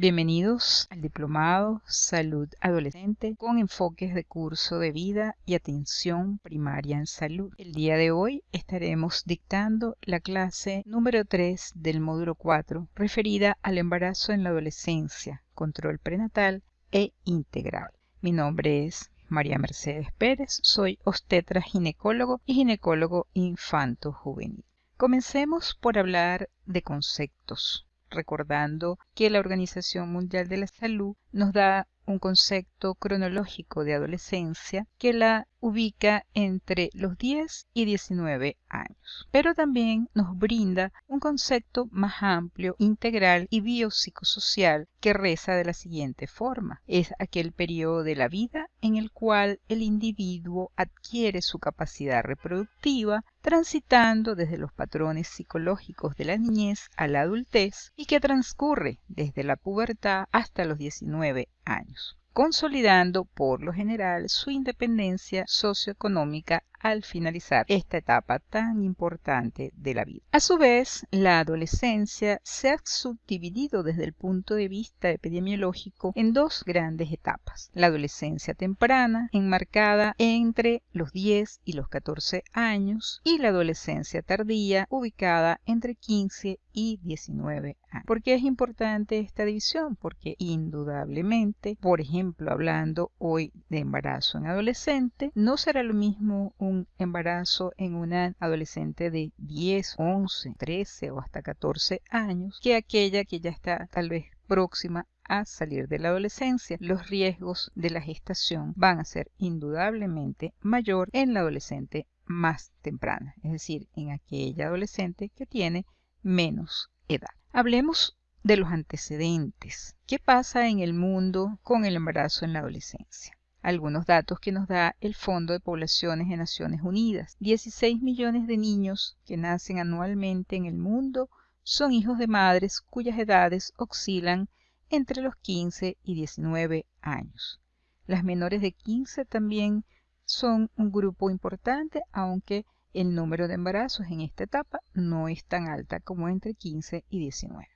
Bienvenidos al Diplomado Salud Adolescente con enfoques de curso de vida y atención primaria en salud. El día de hoy estaremos dictando la clase número 3 del módulo 4 referida al embarazo en la adolescencia, control prenatal e integral. Mi nombre es María Mercedes Pérez, soy obstetra ginecólogo y ginecólogo infanto juvenil. Comencemos por hablar de conceptos recordando que la Organización Mundial de la Salud nos da un concepto cronológico de adolescencia que la ubica entre los 10 y 19 años, pero también nos brinda un concepto más amplio, integral y biopsicosocial que reza de la siguiente forma. Es aquel periodo de la vida en el cual el individuo adquiere su capacidad reproductiva, transitando desde los patrones psicológicos de la niñez a la adultez y que transcurre desde la pubertad hasta los 19 años consolidando por lo general su independencia socioeconómica al finalizar esta etapa tan importante de la vida. A su vez, la adolescencia se ha subdividido desde el punto de vista epidemiológico en dos grandes etapas. La adolescencia temprana, enmarcada entre los 10 y los 14 años, y la adolescencia tardía, ubicada entre 15 y 19 años. ¿Por qué es importante esta división? Porque indudablemente, por ejemplo, hablando hoy de embarazo en adolescente, no será lo mismo un embarazo en una adolescente de 10, 11, 13 o hasta 14 años que aquella que ya está tal vez próxima a salir de la adolescencia. Los riesgos de la gestación van a ser indudablemente mayor en la adolescente más temprana, es decir, en aquella adolescente que tiene menos edad. Hablemos de los antecedentes. ¿Qué pasa en el mundo con el embarazo en la adolescencia? Algunos datos que nos da el Fondo de Poblaciones de Naciones Unidas. 16 millones de niños que nacen anualmente en el mundo son hijos de madres cuyas edades oscilan entre los 15 y 19 años. Las menores de 15 también son un grupo importante, aunque el número de embarazos en esta etapa no es tan alta como entre 15 y 19.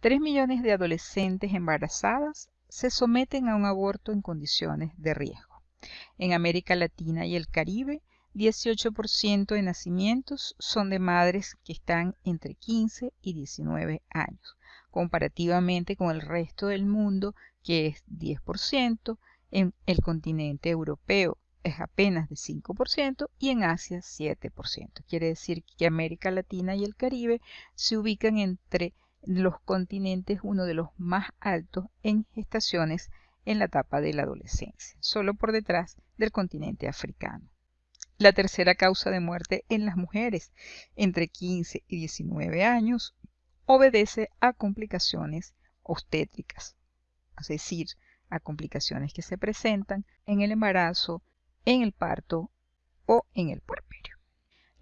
3 millones de adolescentes embarazadas se someten a un aborto en condiciones de riesgo. En América Latina y el Caribe, 18% de nacimientos son de madres que están entre 15 y 19 años, comparativamente con el resto del mundo, que es 10%, en el continente europeo es apenas de 5% y en Asia 7%. Quiere decir que América Latina y el Caribe se ubican entre los continentes uno de los más altos en gestaciones en la etapa de la adolescencia, solo por detrás del continente africano. La tercera causa de muerte en las mujeres entre 15 y 19 años obedece a complicaciones obstétricas, es decir, a complicaciones que se presentan en el embarazo, en el parto o en el puerperio.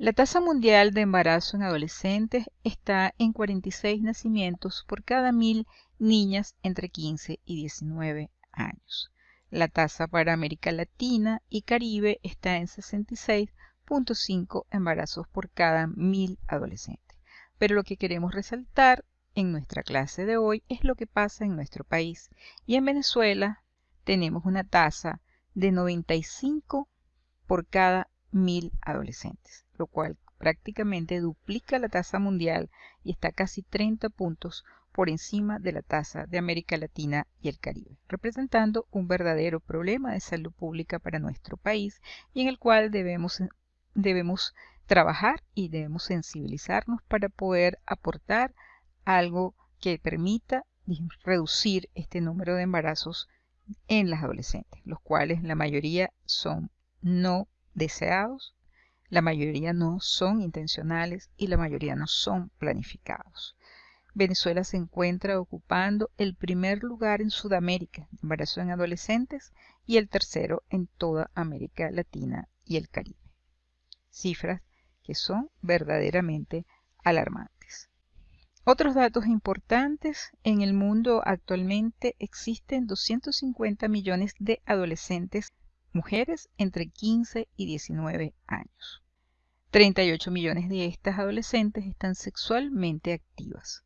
La tasa mundial de embarazo en adolescentes está en 46 nacimientos por cada mil niñas entre 15 y 19 años. La tasa para América Latina y Caribe está en 66.5 embarazos por cada mil adolescentes. Pero lo que queremos resaltar en nuestra clase de hoy es lo que pasa en nuestro país. Y en Venezuela tenemos una tasa de 95 por cada mil adolescentes lo cual prácticamente duplica la tasa mundial y está casi 30 puntos por encima de la tasa de América Latina y el Caribe, representando un verdadero problema de salud pública para nuestro país y en el cual debemos, debemos trabajar y debemos sensibilizarnos para poder aportar algo que permita reducir este número de embarazos en las adolescentes, los cuales la mayoría son no deseados la mayoría no son intencionales y la mayoría no son planificados. Venezuela se encuentra ocupando el primer lugar en Sudamérica embarazo en adolescentes y el tercero en toda América Latina y el Caribe. Cifras que son verdaderamente alarmantes. Otros datos importantes, en el mundo actualmente existen 250 millones de adolescentes mujeres entre 15 y 19 años. 38 millones de estas adolescentes están sexualmente activas,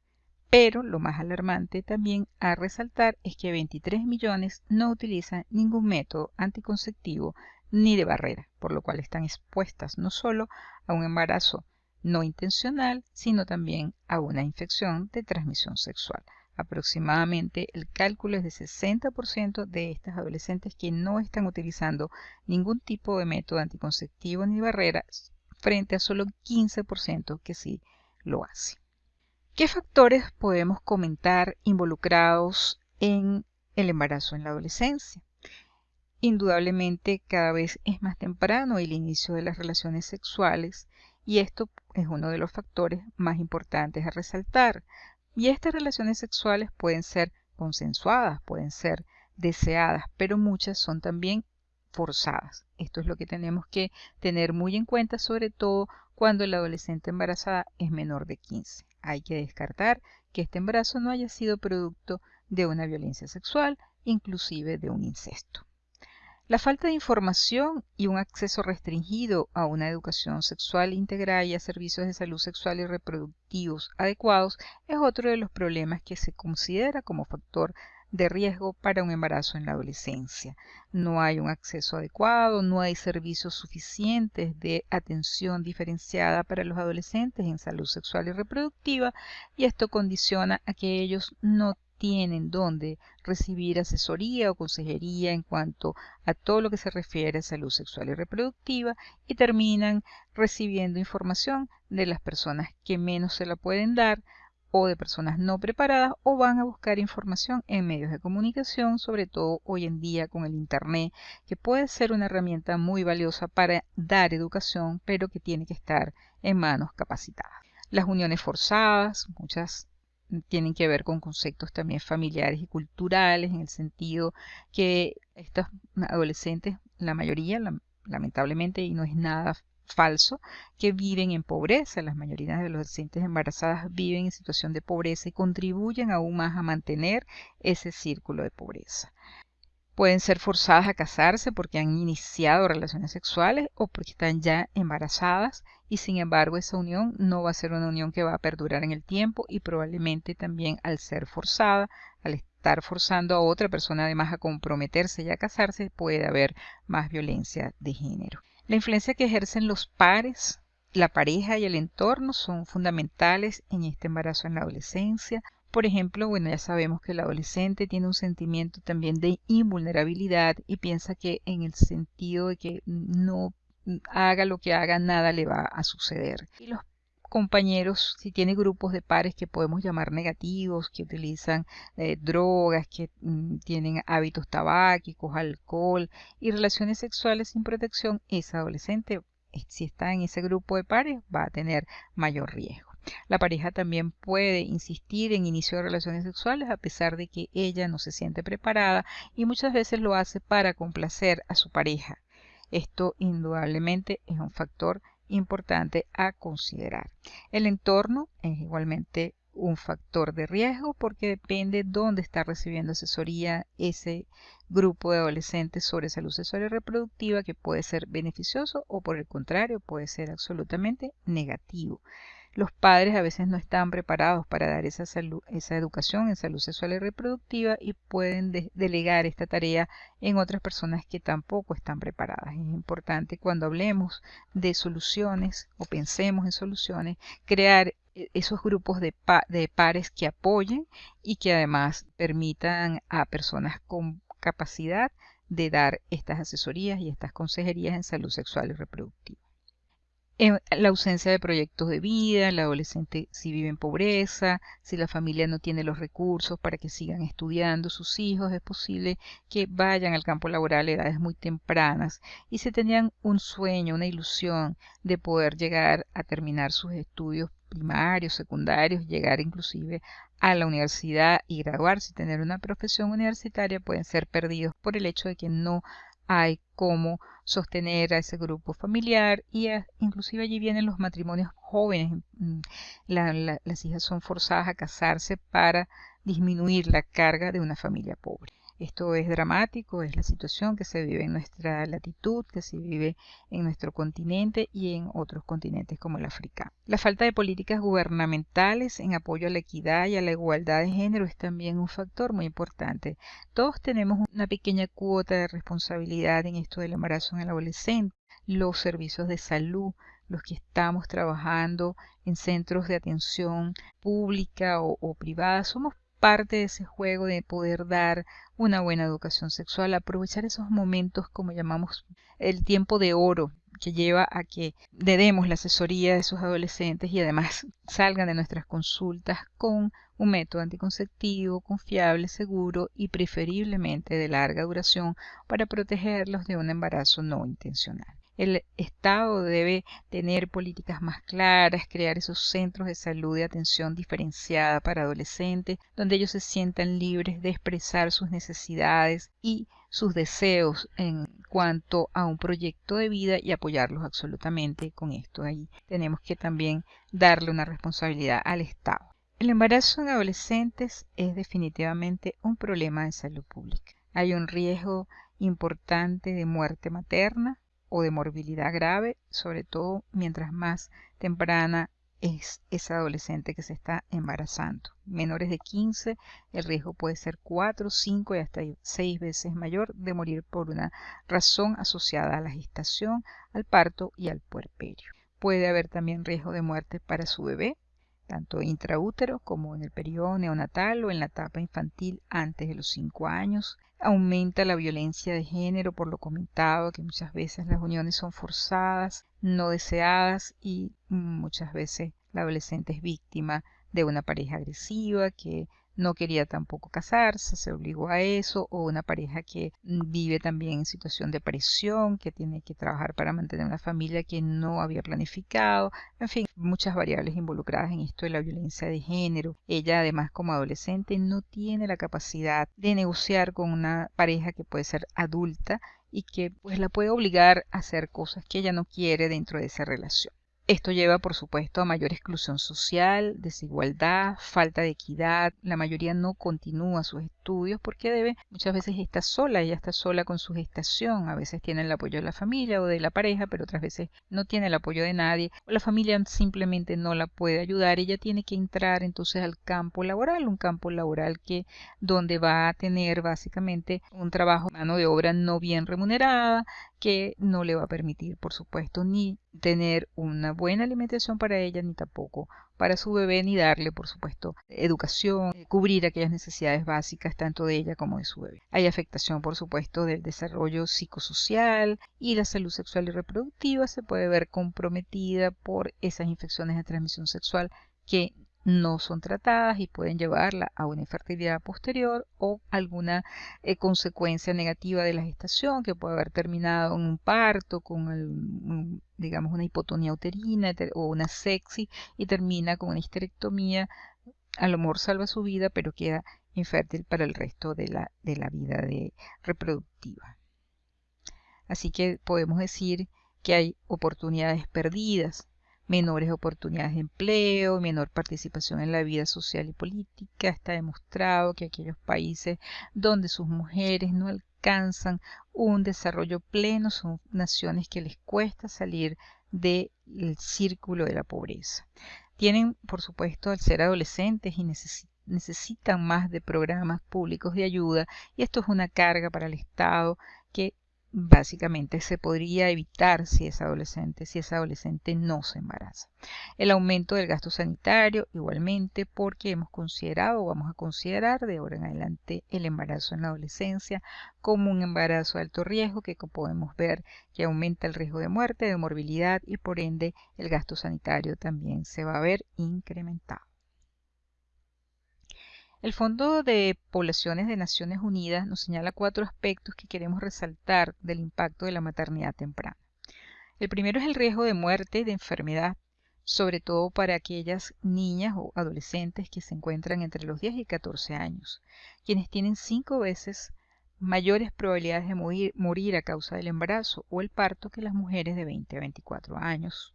Pero lo más alarmante también a resaltar es que 23 millones no utilizan ningún método anticonceptivo ni de barrera, por lo cual están expuestas no solo a un embarazo no intencional, sino también a una infección de transmisión sexual. Aproximadamente el cálculo es de 60% de estas adolescentes que no están utilizando ningún tipo de método anticonceptivo ni barrera frente a solo 15% que sí lo hace. ¿Qué factores podemos comentar involucrados en el embarazo en la adolescencia? Indudablemente cada vez es más temprano el inicio de las relaciones sexuales y esto es uno de los factores más importantes a resaltar. Y estas relaciones sexuales pueden ser consensuadas, pueden ser deseadas, pero muchas son también forzadas. Esto es lo que tenemos que tener muy en cuenta, sobre todo cuando la adolescente embarazada es menor de 15. Hay que descartar que este embarazo no haya sido producto de una violencia sexual, inclusive de un incesto. La falta de información y un acceso restringido a una educación sexual integral y a servicios de salud sexual y reproductivos adecuados es otro de los problemas que se considera como factor de riesgo para un embarazo en la adolescencia. No hay un acceso adecuado, no hay servicios suficientes de atención diferenciada para los adolescentes en salud sexual y reproductiva y esto condiciona a que ellos no tienen donde recibir asesoría o consejería en cuanto a todo lo que se refiere a salud sexual y reproductiva y terminan recibiendo información de las personas que menos se la pueden dar o de personas no preparadas o van a buscar información en medios de comunicación, sobre todo hoy en día con el Internet, que puede ser una herramienta muy valiosa para dar educación, pero que tiene que estar en manos capacitadas. Las uniones forzadas, muchas tienen que ver con conceptos también familiares y culturales, en el sentido que estos adolescentes, la mayoría, lamentablemente, y no es nada falso que viven en pobreza. Las mayorías de los adolescentes embarazadas viven en situación de pobreza y contribuyen aún más a mantener ese círculo de pobreza. Pueden ser forzadas a casarse porque han iniciado relaciones sexuales o porque están ya embarazadas y sin embargo esa unión no va a ser una unión que va a perdurar en el tiempo y probablemente también al ser forzada, al estar forzando a otra persona además a comprometerse y a casarse, puede haber más violencia de género. La influencia que ejercen los pares, la pareja y el entorno son fundamentales en este embarazo en la adolescencia. Por ejemplo, bueno, ya sabemos que el adolescente tiene un sentimiento también de invulnerabilidad y piensa que en el sentido de que no haga lo que haga, nada le va a suceder. Y los compañeros, si tiene grupos de pares que podemos llamar negativos, que utilizan eh, drogas, que mm, tienen hábitos tabáquicos, alcohol y relaciones sexuales sin protección, ese adolescente, eh, si está en ese grupo de pares, va a tener mayor riesgo. La pareja también puede insistir en inicio de relaciones sexuales a pesar de que ella no se siente preparada y muchas veces lo hace para complacer a su pareja. Esto indudablemente es un factor importante a considerar. El entorno es igualmente un factor de riesgo porque depende dónde está recibiendo asesoría ese grupo de adolescentes sobre salud sexual y reproductiva que puede ser beneficioso o por el contrario puede ser absolutamente negativo. Los padres a veces no están preparados para dar esa, salud, esa educación en salud sexual y reproductiva y pueden delegar esta tarea en otras personas que tampoco están preparadas. Es importante cuando hablemos de soluciones o pensemos en soluciones, crear e, esos grupos de, de pares que apoyen y que además permitan a personas con capacidad de dar estas asesorías y estas consejerías en salud sexual y reproductiva la ausencia de proyectos de vida, el adolescente si vive en pobreza, si la familia no tiene los recursos para que sigan estudiando sus hijos, es posible que vayan al campo laboral a edades muy tempranas. Y si tenían un sueño, una ilusión de poder llegar a terminar sus estudios primarios, secundarios, llegar inclusive a la universidad y graduarse y tener una profesión universitaria pueden ser perdidos por el hecho de que no hay cómo sostener a ese grupo familiar y inclusive allí vienen los matrimonios jóvenes. Mm, las hijas son forzadas a casarse para disminuir la carga de una familia pobre. Esto es dramático, es la situación que se vive en nuestra latitud, que se vive en nuestro continente y en otros continentes como el africano. La falta de políticas gubernamentales en apoyo a la equidad y a la igualdad de género es también un factor muy importante. Todos tenemos una pequeña cuota de responsabilidad en esto del embarazo en el adolescente. Los servicios de salud, los que estamos trabajando en centros de atención pública o, o privada, somos parte de ese juego de poder dar una buena educación sexual, aprovechar esos momentos como llamamos el tiempo de oro que lleva a que le demos la asesoría de esos adolescentes y además salgan de nuestras consultas con un método anticonceptivo confiable, seguro y preferiblemente de larga duración para protegerlos de un embarazo no intencional. El Estado debe tener políticas más claras, crear esos centros de salud de atención diferenciada para adolescentes, donde ellos se sientan libres de expresar sus necesidades y sus deseos en cuanto a un proyecto de vida y apoyarlos absolutamente con esto. Ahí tenemos que también darle una responsabilidad al Estado. El embarazo en adolescentes es definitivamente un problema de salud pública. Hay un riesgo importante de muerte materna, o de morbilidad grave, sobre todo mientras más temprana es esa adolescente que se está embarazando. Menores de 15, el riesgo puede ser 4, 5 y hasta 6 veces mayor de morir por una razón asociada a la gestación, al parto y al puerperio. Puede haber también riesgo de muerte para su bebé, tanto intraútero como en el periodo neonatal o en la etapa infantil antes de los 5 años, aumenta la violencia de género por lo comentado, que muchas veces las uniones son forzadas, no deseadas y muchas veces la adolescente es víctima de una pareja agresiva que no quería tampoco casarse, se obligó a eso, o una pareja que vive también en situación de presión, que tiene que trabajar para mantener una familia que no había planificado, en fin, muchas variables involucradas en esto de la violencia de género. Ella además como adolescente no tiene la capacidad de negociar con una pareja que puede ser adulta y que pues la puede obligar a hacer cosas que ella no quiere dentro de esa relación. Esto lleva, por supuesto, a mayor exclusión social, desigualdad, falta de equidad. La mayoría no continúa sus estudios porque debe, muchas veces está sola, ella está sola con su gestación. A veces tiene el apoyo de la familia o de la pareja, pero otras veces no tiene el apoyo de nadie. O la familia simplemente no la puede ayudar. Ella tiene que entrar entonces al campo laboral, un campo laboral que donde va a tener básicamente un trabajo, mano de obra no bien remunerada, que no le va a permitir, por supuesto, ni tener una buena alimentación para ella, ni tampoco para su bebé, ni darle, por supuesto, educación, eh, cubrir aquellas necesidades básicas tanto de ella como de su bebé. Hay afectación, por supuesto, del desarrollo psicosocial y la salud sexual y reproductiva se puede ver comprometida por esas infecciones de transmisión sexual que no son tratadas y pueden llevarla a una infertilidad posterior o alguna eh, consecuencia negativa de la gestación que puede haber terminado en un parto con digamos una hipotonía uterina o una sexy y termina con una histerectomía. A lo mejor salva su vida pero queda infértil para el resto de la, de la vida de, reproductiva. Así que podemos decir que hay oportunidades perdidas menores oportunidades de empleo, menor participación en la vida social y política. Está demostrado que aquellos países donde sus mujeres no alcanzan un desarrollo pleno son naciones que les cuesta salir del círculo de la pobreza. Tienen, por supuesto, al ser adolescentes y necesitan más de programas públicos de ayuda y esto es una carga para el Estado que básicamente se podría evitar si es adolescente, si esa adolescente no se embaraza. El aumento del gasto sanitario, igualmente, porque hemos considerado o vamos a considerar de ahora en adelante el embarazo en la adolescencia como un embarazo de alto riesgo que podemos ver que aumenta el riesgo de muerte, de morbilidad y por ende el gasto sanitario también se va a ver incrementado. El Fondo de Poblaciones de Naciones Unidas nos señala cuatro aspectos que queremos resaltar del impacto de la maternidad temprana. El primero es el riesgo de muerte y de enfermedad, sobre todo para aquellas niñas o adolescentes que se encuentran entre los 10 y 14 años, quienes tienen cinco veces mayores probabilidades de morir, a causa del embarazo o el parto que las mujeres de 20 a 24 años.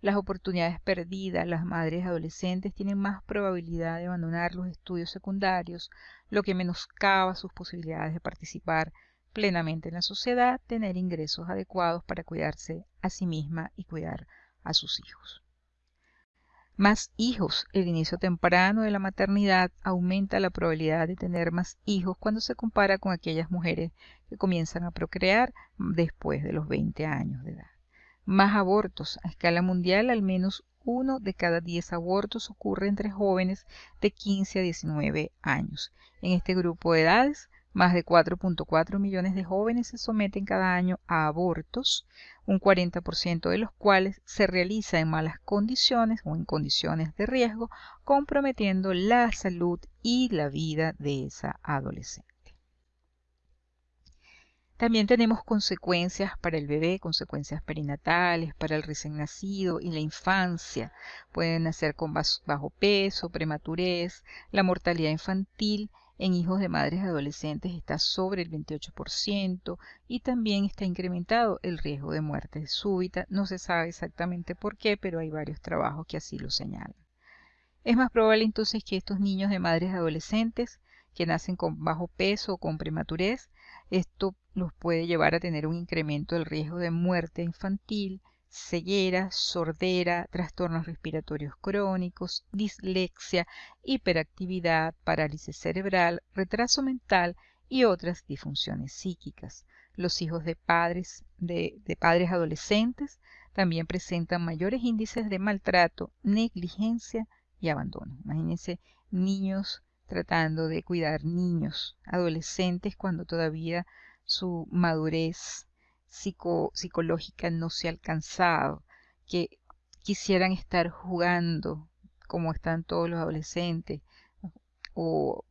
Las oportunidades perdidas, las madres adolescentes tienen más probabilidad de abandonar los estudios secundarios, lo que menoscaba sus posibilidades de participar plenamente en la sociedad, tener ingresos adecuados para cuidarse a sí misma y cuidar a sus hijos. Más hijos. El inicio temprano de la maternidad aumenta la probabilidad de tener más hijos cuando se compara con aquellas mujeres que comienzan a procrear después de los 20 años de edad. Más abortos. A escala mundial, al menos uno de cada 10 abortos ocurre entre jóvenes de 15 a 19 años. En este grupo de edades, más de 4.4 millones de jóvenes se someten cada año a abortos, un 40% de los cuales se realiza en malas condiciones o en condiciones de riesgo, comprometiendo la salud y la vida de esa adolescente. También tenemos consecuencias para el bebé, consecuencias perinatales, para el recién nacido y la infancia. Pueden nacer con bajo peso, prematurez, la mortalidad infantil en hijos de madres adolescentes está sobre el 28% y también está incrementado el riesgo de muerte súbita. No se sabe exactamente por qué, pero hay varios trabajos que así lo señalan. Es más probable entonces que estos niños de madres adolescentes que nacen con bajo peso o con prematurez, esto los puede llevar a tener un incremento del riesgo de muerte infantil, ceguera, sordera, trastornos respiratorios crónicos, dislexia, hiperactividad, parálisis cerebral, retraso mental y otras disfunciones psíquicas. Los hijos de padres, de, padres adolescentes también presentan mayores índices de maltrato, negligencia y abandono. Imagínense niños tratando de cuidar niños, adolescentes cuando todavía su madurez psicológica no se ha alcanzado, que quisieran estar jugando como están todos los adolescentes o,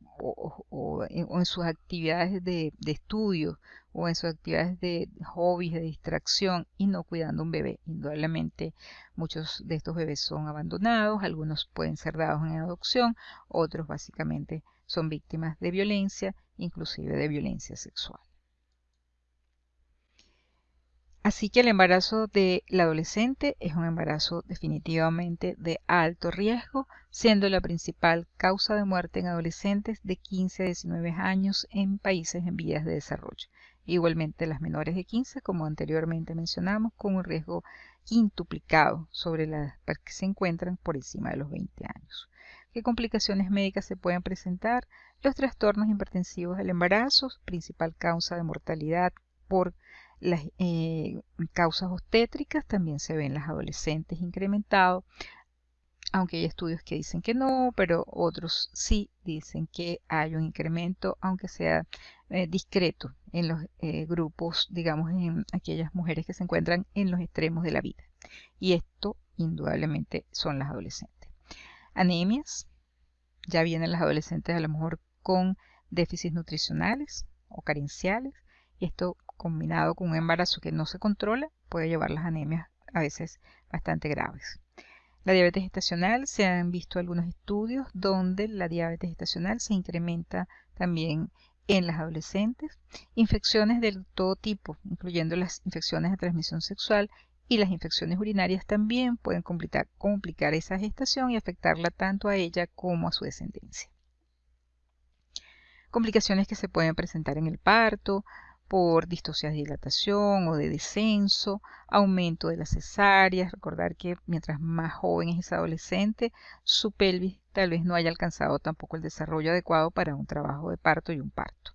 en, sus actividades de, de, estudio o en sus actividades de hobbies, de distracción y no cuidando un bebé. Indudablemente muchos de estos bebés son abandonados, algunos pueden ser dados en adopción, otros básicamente son víctimas de violencia, inclusive de violencia sexual. Así que el embarazo de la adolescente es un embarazo definitivamente de alto riesgo, siendo la principal causa de muerte en adolescentes de 15 a 19 años en países en vías de desarrollo. Igualmente las menores de 15, como anteriormente mencionamos, con un riesgo quintuplicado sobre las que se encuentran por encima de los 20 años. ¿Qué complicaciones médicas se pueden presentar? Los trastornos hipertensivos del embarazo, principal causa de mortalidad por las eh, causas obstétricas también se ven en las adolescentes incrementado, aunque hay estudios que dicen que no, pero otros sí dicen que hay un incremento, aunque sea eh, discreto en los eh, grupos, digamos, en aquellas mujeres que se encuentran en los extremos de la vida. Y esto indudablemente son las adolescentes. Anemias, ya vienen las adolescentes a lo mejor con déficits nutricionales o carenciales, y esto combinado con un embarazo que no se controla, puede llevar las anemias a veces bastante graves. La diabetes gestacional, se han visto algunos estudios donde la diabetes gestacional se incrementa también en las adolescentes, infecciones de todo tipo, incluyendo las infecciones de transmisión sexual y las infecciones urinarias también pueden complicar, complicar esa gestación y afectarla tanto a ella como a su descendencia. Complicaciones que se pueden presentar en el parto, por distocias de dilatación o de descenso, aumento de las cesáreas, recordar que mientras más joven es adolescente, su pelvis tal vez no haya alcanzado tampoco el desarrollo adecuado para un trabajo de parto y un parto.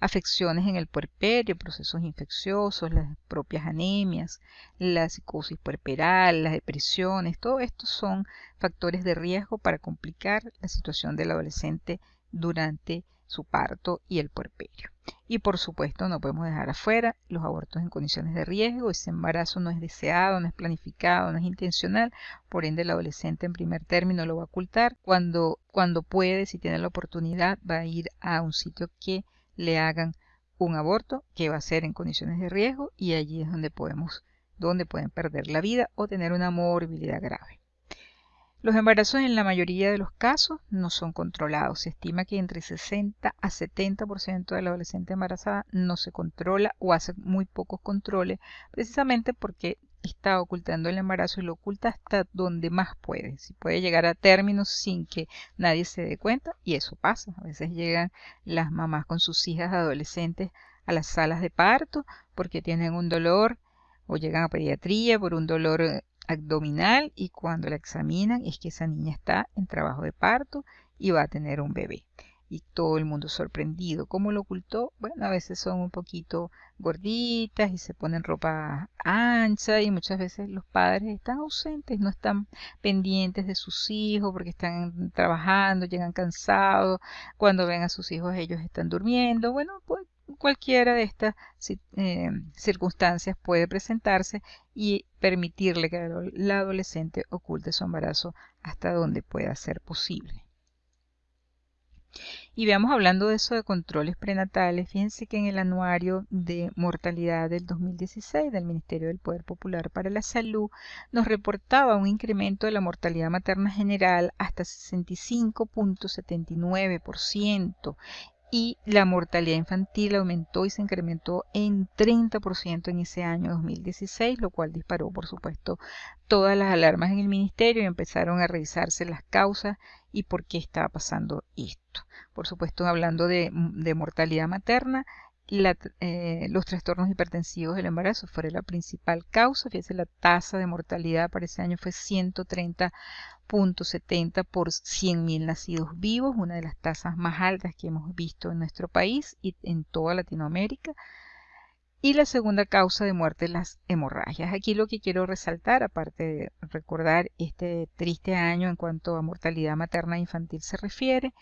Afecciones en el puerperio, procesos infecciosos, las propias anemias, la psicosis puerperal, las depresiones, todo esto son factores de riesgo para complicar la situación del adolescente durante su parto y el puerperio. Y por supuesto no podemos dejar afuera los abortos en condiciones de riesgo. Ese embarazo no es deseado, no es planificado, no es intencional. Por ende el adolescente en primer término lo va a ocultar. Cuando, cuando puede, si tiene la oportunidad, va a ir a un sitio que le hagan un aborto que va a ser en condiciones de riesgo y allí es donde podemos donde pueden perder la vida o tener una morbilidad grave. Los embarazos en la mayoría de los casos no son controlados. Se estima que entre 60 a 70% de la adolescente embarazada no se controla o hace muy pocos controles, precisamente porque está ocultando el embarazo y lo oculta hasta donde más puede. Si puede llegar a términos sin que nadie se dé cuenta, y eso pasa. A veces llegan las mamás con sus hijas adolescentes a las salas de parto porque tienen un dolor o llegan a pediatría por un dolor eh, abdominal y cuando la examinan es que esa niña está en trabajo de parto y va a tener un bebé y todo el mundo sorprendido. ¿Cómo lo ocultó? Bueno, a veces son un poquito gorditas y se ponen ropa ancha y muchas veces los padres están ausentes, no están pendientes de sus hijos porque están trabajando, llegan cansados, cuando ven a sus hijos ellos están durmiendo. Bueno, pues cualquiera de estas eh, circunstancias puede presentarse y permitirle que la adolescente oculte su embarazo hasta donde pueda ser posible. Y veamos hablando de eso de controles prenatales, fíjense que en el anuario de mortalidad del 2016 del Ministerio del Poder Popular para la Salud nos reportaba un incremento de la mortalidad materna general hasta 65.79% y la mortalidad infantil aumentó y se incrementó en 30% en ese año 2016, lo cual disparó, por supuesto, todas las alarmas en el ministerio y empezaron a revisarse las causas y por qué estaba pasando esto. Por supuesto, hablando de, mortalidad materna, eh, los trastornos hipertensivos del embarazo fueron la principal causa. Fíjense, la tasa de mortalidad para ese año fue 130.70 por 100.000 nacidos vivos, una de las tasas más altas que hemos visto en nuestro país y en toda Latinoamérica. Y la segunda causa de muerte, las hemorragias. Aquí lo que quiero resaltar, aparte de recordar este triste año en cuanto a mortalidad materna e infantil se refiere,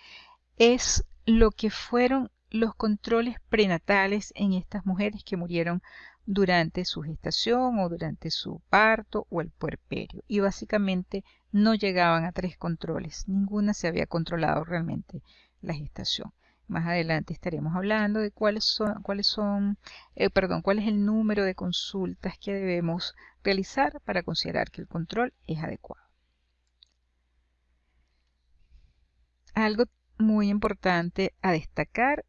es lo que fueron los controles prenatales en estas mujeres que murieron durante su gestación o durante su parto o el puerperio. Y básicamente no llegaban a tres controles. Ninguna se había controlado realmente la gestación. Más adelante estaremos hablando de cuáles son, cuáles son, eh, perdón, cuál es el número de consultas que debemos realizar para considerar que el control es adecuado. Algo muy importante a destacar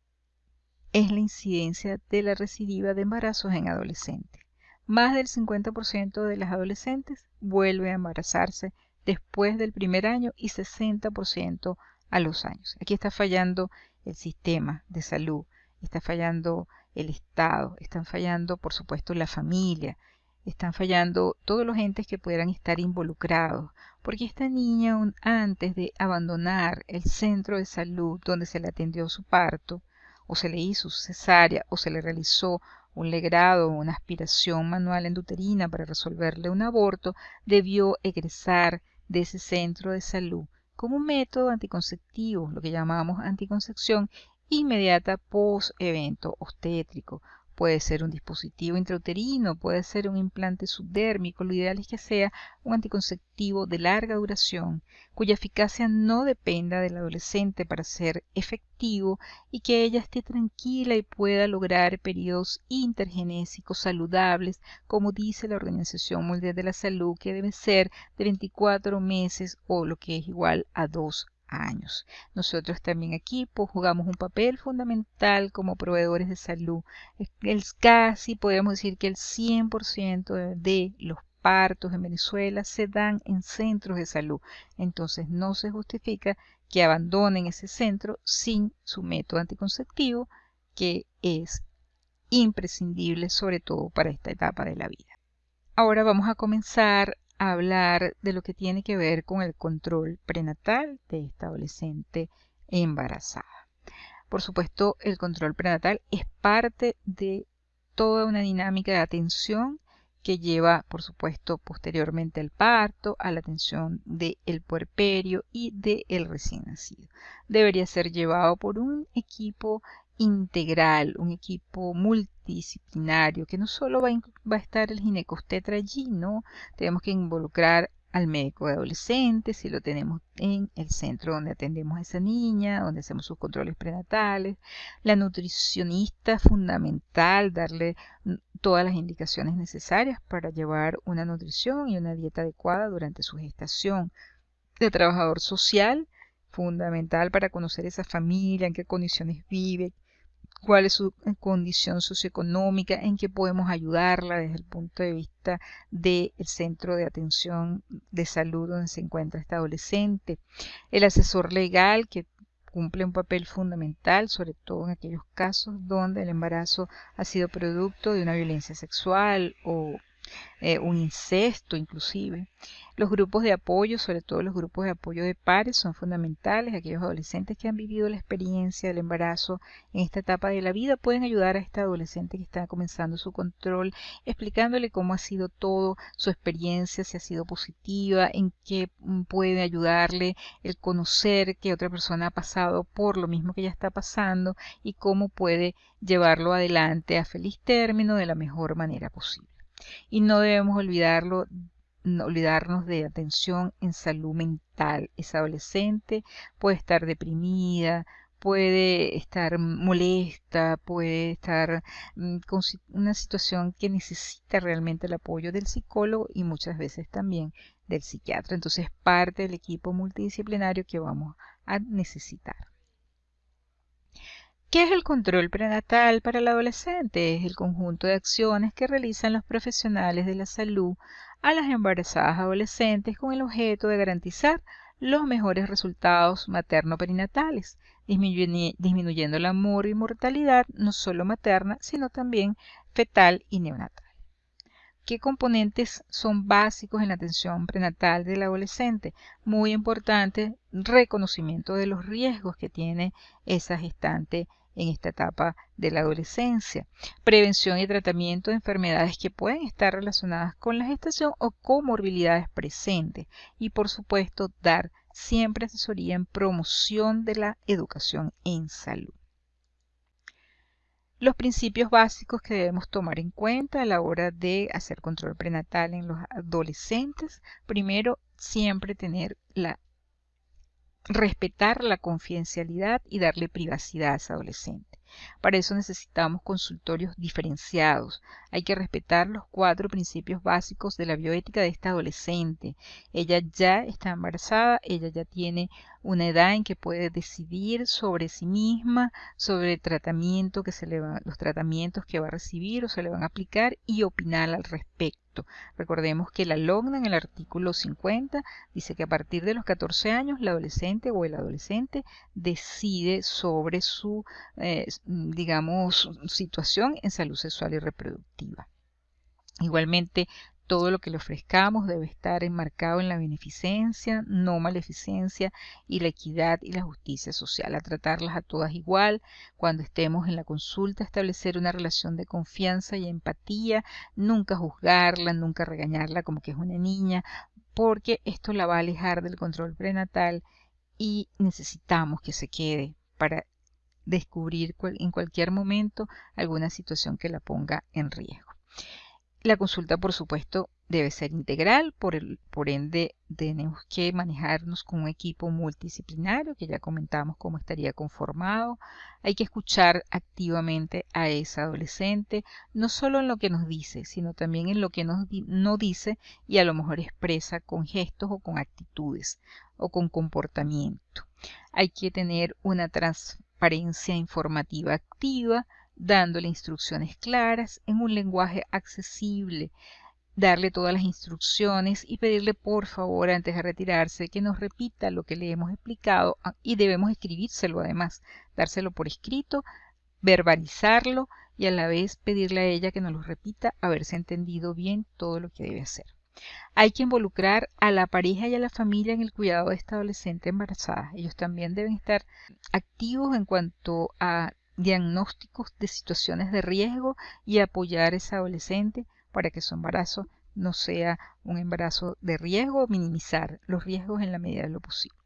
es la incidencia de la recidiva de embarazos en adolescentes. Más del 50% de las adolescentes vuelve a embarazarse después del primer año y 60% a los años. Aquí está fallando el sistema de salud, está fallando el Estado, están fallando, por supuesto, la familia, están fallando todos los entes que pudieran estar involucrados, porque esta niña antes de abandonar el centro de salud donde se le atendió su parto, o se le hizo cesárea, o se le realizó un legrado o una aspiración manual endoterina para resolverle un aborto, debió egresar de ese centro de salud como método anticonceptivo, lo que llamamos anticoncepción inmediata post evento obstétrico. Puede ser un dispositivo intrauterino, puede ser un implante subdérmico, lo ideal es que sea un anticonceptivo de larga duración, cuya eficacia no dependa del adolescente para ser efectivo y que ella esté tranquila y pueda lograr periodos intergenésicos saludables, como dice la Organización Mundial de la Salud, que debe ser de 24 meses o lo que es igual a 2 años. Nosotros también aquí pues, jugamos un papel fundamental como proveedores de salud. Es casi podríamos decir que el 100% de los partos en Venezuela se dan en centros de salud. Entonces no se justifica que abandonen ese centro sin su método anticonceptivo, que es imprescindible sobre todo para esta etapa de la vida. Ahora vamos a comenzar hablar de lo que tiene que ver con el control prenatal de esta adolescente embarazada. Por supuesto, el control prenatal es parte de toda una dinámica de atención que lleva, por supuesto, posteriormente al parto, a la atención del puerperio y del recién nacido. Debería ser llevado por un equipo integral, un equipo multidisciplinario, que no solo va a, estar el ginecostetra allí, ¿no? Tenemos que involucrar al médico de adolescentes, si lo tenemos en el centro donde atendemos a esa niña, donde hacemos sus controles prenatales, la nutricionista fundamental, darle todas las indicaciones necesarias para llevar una nutrición y una dieta adecuada durante su gestación, el trabajador social, fundamental para conocer esa familia, en qué condiciones vive, cuál es su condición socioeconómica, en qué podemos ayudarla desde el punto de vista del centro de atención de salud donde se encuentra esta adolescente. El asesor legal que cumple un papel fundamental, sobre todo en aquellos casos donde el embarazo ha sido producto de una violencia sexual o eh, un incesto inclusive. Los grupos de apoyo, sobre todo los grupos de apoyo de pares, son fundamentales. Aquellos adolescentes que han vivido la experiencia del embarazo en esta etapa de la vida pueden ayudar a esta adolescente que está comenzando su control, explicándole cómo ha sido todo, su experiencia, si ha sido positiva, en qué mm, puede ayudarle el conocer que otra persona ha pasado por lo mismo que ella está pasando y cómo puede llevarlo adelante a feliz término de la mejor manera posible. Y no debemos olvidarlo, olvidarnos de atención en salud mental. Esa adolescente puede estar deprimida, puede estar molesta, puede estar mm, con una situación que necesita realmente el apoyo del psicólogo y muchas veces también del psiquiatra. Entonces, parte del equipo multidisciplinario que vamos a necesitar. ¿Qué es el control prenatal para el adolescente? Es el conjunto de acciones que realizan los profesionales de la salud a las embarazadas adolescentes con el objeto de garantizar los mejores resultados materno-perinatales, disminuyendo la mortalidad no solo materna, sino también fetal y neonatal. ¿Qué componentes son básicos en la atención prenatal del adolescente? Muy importante, reconocimiento de los riesgos que tiene esa gestante en esta etapa de la adolescencia. Prevención y tratamiento de enfermedades que pueden estar relacionadas con la gestación o comorbilidades presentes. Y por supuesto, dar siempre asesoría en promoción de la educación en salud. Los principios básicos que debemos tomar en cuenta a la hora de hacer control prenatal en los adolescentes. Primero, siempre tener la respetar la confidencialidad y darle privacidad a ese adolescente. Para eso necesitamos consultorios diferenciados. Hay que respetar los cuatro principios básicos de la bioética de esta adolescente. Ella ya está embarazada, ella ya tiene una edad en que puede decidir sobre sí misma, sobre el tratamiento que se le los tratamientos que va a recibir o se le van a aplicar y opinar al respecto. Recordemos que la LOGNA en el artículo 50 dice que a partir de los 14 años la adolescente o el adolescente decide sobre su, eh, digamos, situación en salud sexual y reproductiva. Igualmente, todo lo que le ofrezcamos debe estar enmarcado en la beneficencia, no maleficencia y la equidad y la justicia social, a tratarlas a todas igual. Cuando estemos en la consulta, establecer una relación de confianza y empatía, nunca juzgarla, nunca regañarla como que es una niña, porque esto la va a alejar del control prenatal y necesitamos que se quede para descubrir en cualquier momento alguna situación que la ponga en riesgo. La consulta, por supuesto, debe ser integral, por, ende tenemos que manejarnos con un equipo multidisciplinario, que ya comentamos cómo estaría conformado. Hay que escuchar activamente a esa adolescente, no solo en lo que nos dice, sino también en lo que no dice y a lo mejor expresa con gestos o con actitudes o con comportamiento. Hay que tener una transparencia informativa activa, dándole instrucciones claras en un lenguaje accesible, darle todas las instrucciones y pedirle por favor antes de retirarse que nos repita lo que le hemos explicado ah, y debemos escribírselo además, dárselo por escrito, verbalizarlo y a la vez pedirle a ella que nos lo repita, haberse entendido bien todo lo que debe hacer. Hay que involucrar a la pareja y a la familia en el cuidado de esta adolescente embarazada. Ellos también deben estar activos en cuanto a diagnósticos de situaciones de riesgo y apoyar a esa adolescente para que su embarazo no sea un embarazo de riesgo, minimizar los riesgos en la medida de lo posible.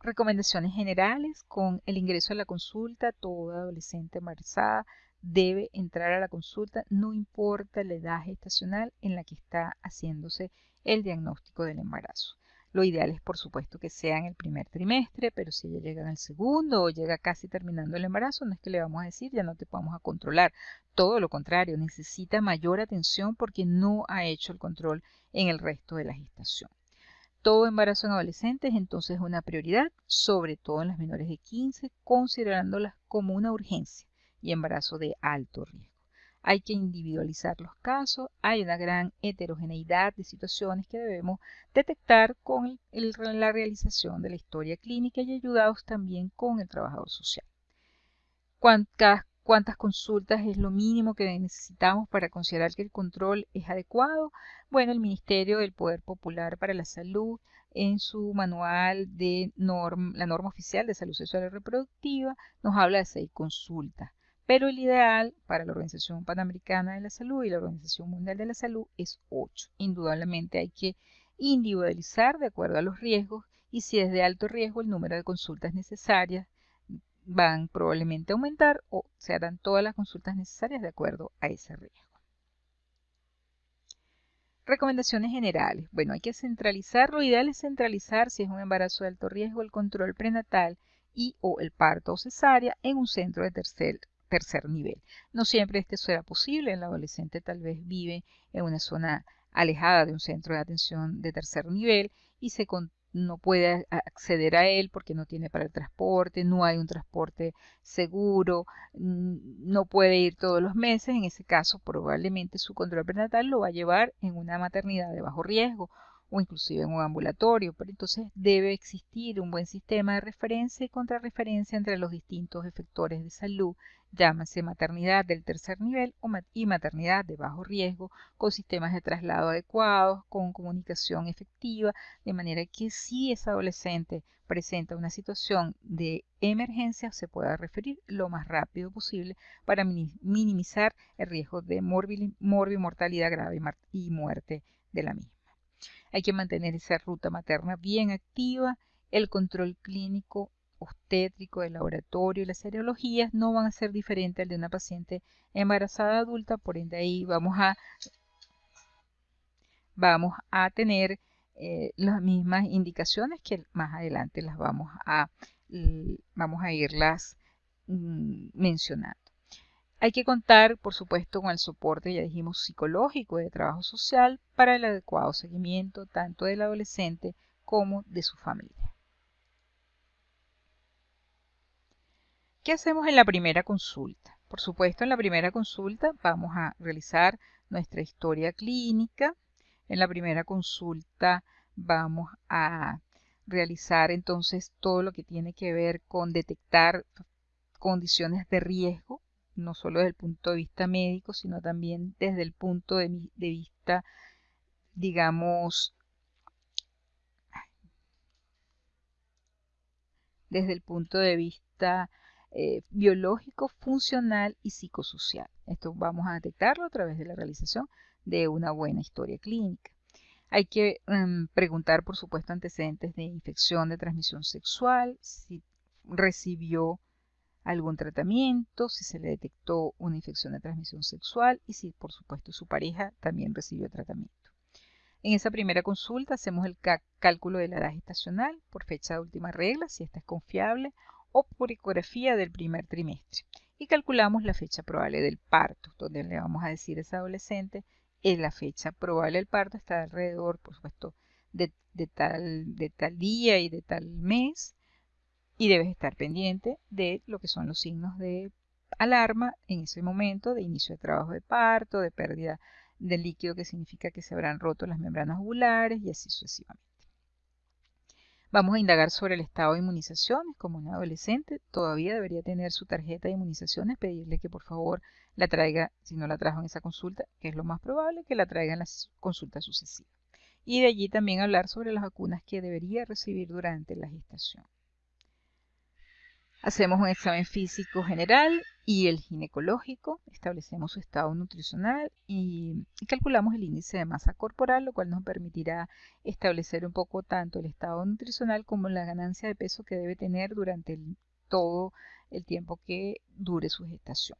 Recomendaciones generales con el ingreso a la consulta, toda adolescente embarazada debe entrar a la consulta, no importa la edad gestacional en la que está haciéndose el diagnóstico del embarazo. Lo ideal es, por supuesto, que sea en el primer trimestre, pero si ella llega en el segundo o llega casi terminando el embarazo, no es que le vamos a decir ya no te vamos a controlar. Todo lo contrario, necesita mayor atención porque no ha hecho el control en el resto de la gestación. todo embarazo en adolescentes entonces es una prioridad, sobre todo en las menores de 15, considerándolas como una urgencia y embarazo de alto riesgo. Hay que individualizar los casos, hay una gran heterogeneidad de situaciones que debemos detectar con la realización de la historia clínica y ayudados también con el trabajador social. Cuántas, cuántas consultas es lo mínimo que necesitamos para considerar que el control es adecuado. Bueno, el Ministerio del Poder Popular para la Salud en su manual de la norma oficial de salud sexual y reproductiva nos habla de seis consultas. Pero el ideal para la Organización Panamericana de la Salud y la Organización Mundial de la Salud es ocho. Indudablemente hay que individualizar de acuerdo a los riesgos y si es de alto riesgo el número de consultas necesarias van probablemente a aumentar o se harán todas las consultas necesarias de acuerdo a ese riesgo. Recomendaciones generales. Bueno, hay que centralizar, lo ideal es centralizar si es un embarazo de alto riesgo el control prenatal y o el parto o cesárea en un centro de tercer, tercer nivel. No siempre este será posible, el adolescente tal vez vive en una zona alejada de un centro de atención de tercer nivel y se, no puede acceder a él porque no tiene para el transporte, no hay un transporte seguro, no puede ir todos los meses, en ese caso probablemente su control prenatal lo va a llevar en una maternidad de bajo riesgo o inclusive en un ambulatorio, pero entonces debe existir un buen sistema de referencia y contrarreferencia entre los distintos efectores de salud, llámase maternidad del tercer nivel y maternidad de bajo riesgo, con sistemas de traslado adecuados, con comunicación efectiva, de manera que si ese adolescente presenta una situación de emergencia, se pueda referir lo más rápido posible para minimizar el riesgo de mortalidad grave y muerte de la misma. Hay que mantener esa ruta materna bien activa. El control clínico obstétrico del laboratorio y las serologías no van a ser diferentes al de una paciente embarazada adulta, por ende ahí vamos a, vamos a tener eh, las mismas indicaciones que más adelante las vamos a, vamos a irlas mm, mencionando. Hay que contar, por supuesto, con el soporte, ya dijimos, psicológico de trabajo social para el adecuado seguimiento tanto del adolescente como de su familia. ¿Qué hacemos en la primera consulta? Por supuesto, en la primera consulta vamos a realizar nuestra historia clínica. En la primera consulta vamos a realizar entonces todo lo que tiene que ver con detectar condiciones de riesgo no solo desde el punto de vista médico, sino también desde el punto de, vista, digamos, desde el punto de vista eh, biológico, funcional y psicosocial. Esto vamos a detectarlo a través de la realización de una buena historia clínica. Hay que em, preguntar, por supuesto, antecedentes de infección de transmisión sexual, si recibió algún tratamiento, si se le detectó una infección de transmisión sexual y si por supuesto su pareja también recibió tratamiento. En esa primera consulta hacemos el cálculo de la edad gestacional por fecha de última regla, si esta es confiable, o por ecografía del primer trimestre. Y calculamos la fecha probable del parto, donde le vamos a decir a ese adolescente, en la fecha probable del parto está alrededor, por supuesto, de, tal, de tal día y de tal mes, y debes estar pendiente de lo que son los signos de alarma en ese momento de inicio de trabajo de parto, de pérdida de líquido que significa que se habrán roto las membranas ovulares y así sucesivamente. Vamos a indagar sobre el estado de inmunizaciones. Como un adolescente todavía debería tener su tarjeta de inmunizaciones, pedirle que por favor la traiga, si no la trajo en esa consulta, que es lo más probable, que la traiga en las consultas sucesivas. Y de allí también hablar sobre las vacunas que debería recibir durante la gestación. Hacemos un examen físico general y el ginecológico, establecemos su estado nutricional y, calculamos el índice de masa corporal, lo cual nos permitirá establecer un poco tanto el estado nutricional como la ganancia de peso que debe tener durante todo el tiempo que dure su gestación.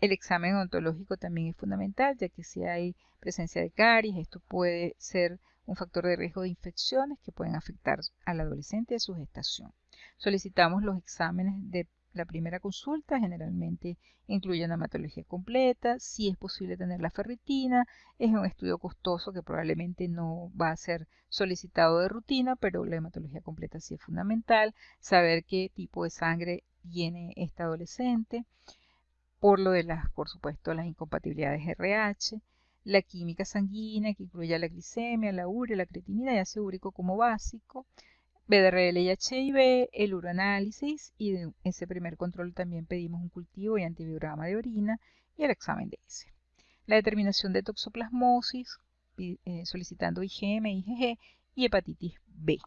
El examen ontológico también es fundamental, ya que si hay presencia de caries, esto puede ser un factor de riesgo de infecciones que pueden afectar al adolescente de su gestación. Solicitamos los exámenes de La primera consulta generalmente incluye una hematología completa, si es posible tener la ferritina, es un estudio costoso que probablemente no va a ser solicitado de rutina, pero la hematología completa sí es fundamental, saber qué tipo de sangre tiene esta adolescente, por lo de las, por supuesto, las incompatibilidades RH, la química sanguínea que incluye la glicemia, la urea, la creatinina y ácido úrico como básico, BDRL y HIV, el uroanálisis y ese primer control también pedimos un cultivo y antibiograma de orina y el examen de ese. La determinación de toxoplasmosis, eh, solicitando IgM, IgG y hepatitis B.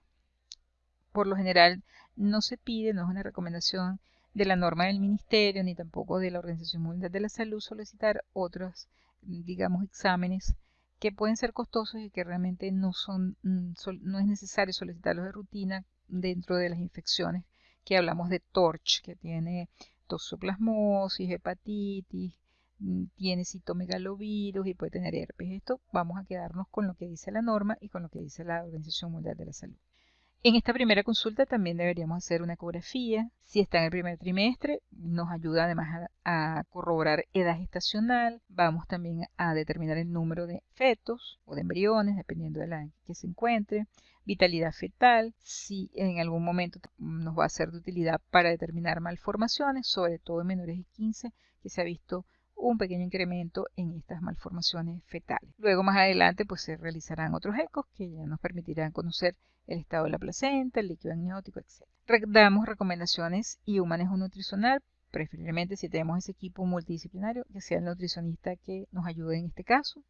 Por lo general no se pide, no es una recomendación de la norma del ministerio ni tampoco de la Organización Mundial de la Salud solicitar otros, digamos, exámenes que pueden ser costosos y que realmente no son, mm, no es necesario solicitarlos de rutina dentro de las infecciones que hablamos de TORCH, que tiene toxoplasmosis, hepatitis, mm, tiene citomegalovirus y puede tener herpes. Esto vamos a quedarnos con lo que dice la norma y con lo que dice la Organización Mundial de la Salud. En esta primera consulta también deberíamos hacer una ecografía. Si está en el primer trimestre, nos ayuda además a, corroborar edad gestacional. Vamos también a determinar el número de fetos o de embriones, dependiendo de la que se encuentre. Vitalidad fetal, si en algún momento nos va a ser de utilidad para determinar malformaciones, sobre todo en menores de 15, que se ha visto un pequeño incremento en estas malformaciones fetales. Luego más adelante pues se realizarán otros ecos que ya nos permitirán conocer el estado de la placenta, el líquido amniótico, etc. Damos recomendaciones y un manejo nutricional, preferiblemente si tenemos ese equipo multidisciplinario, que sea el nutricionista que nos ayude en este caso.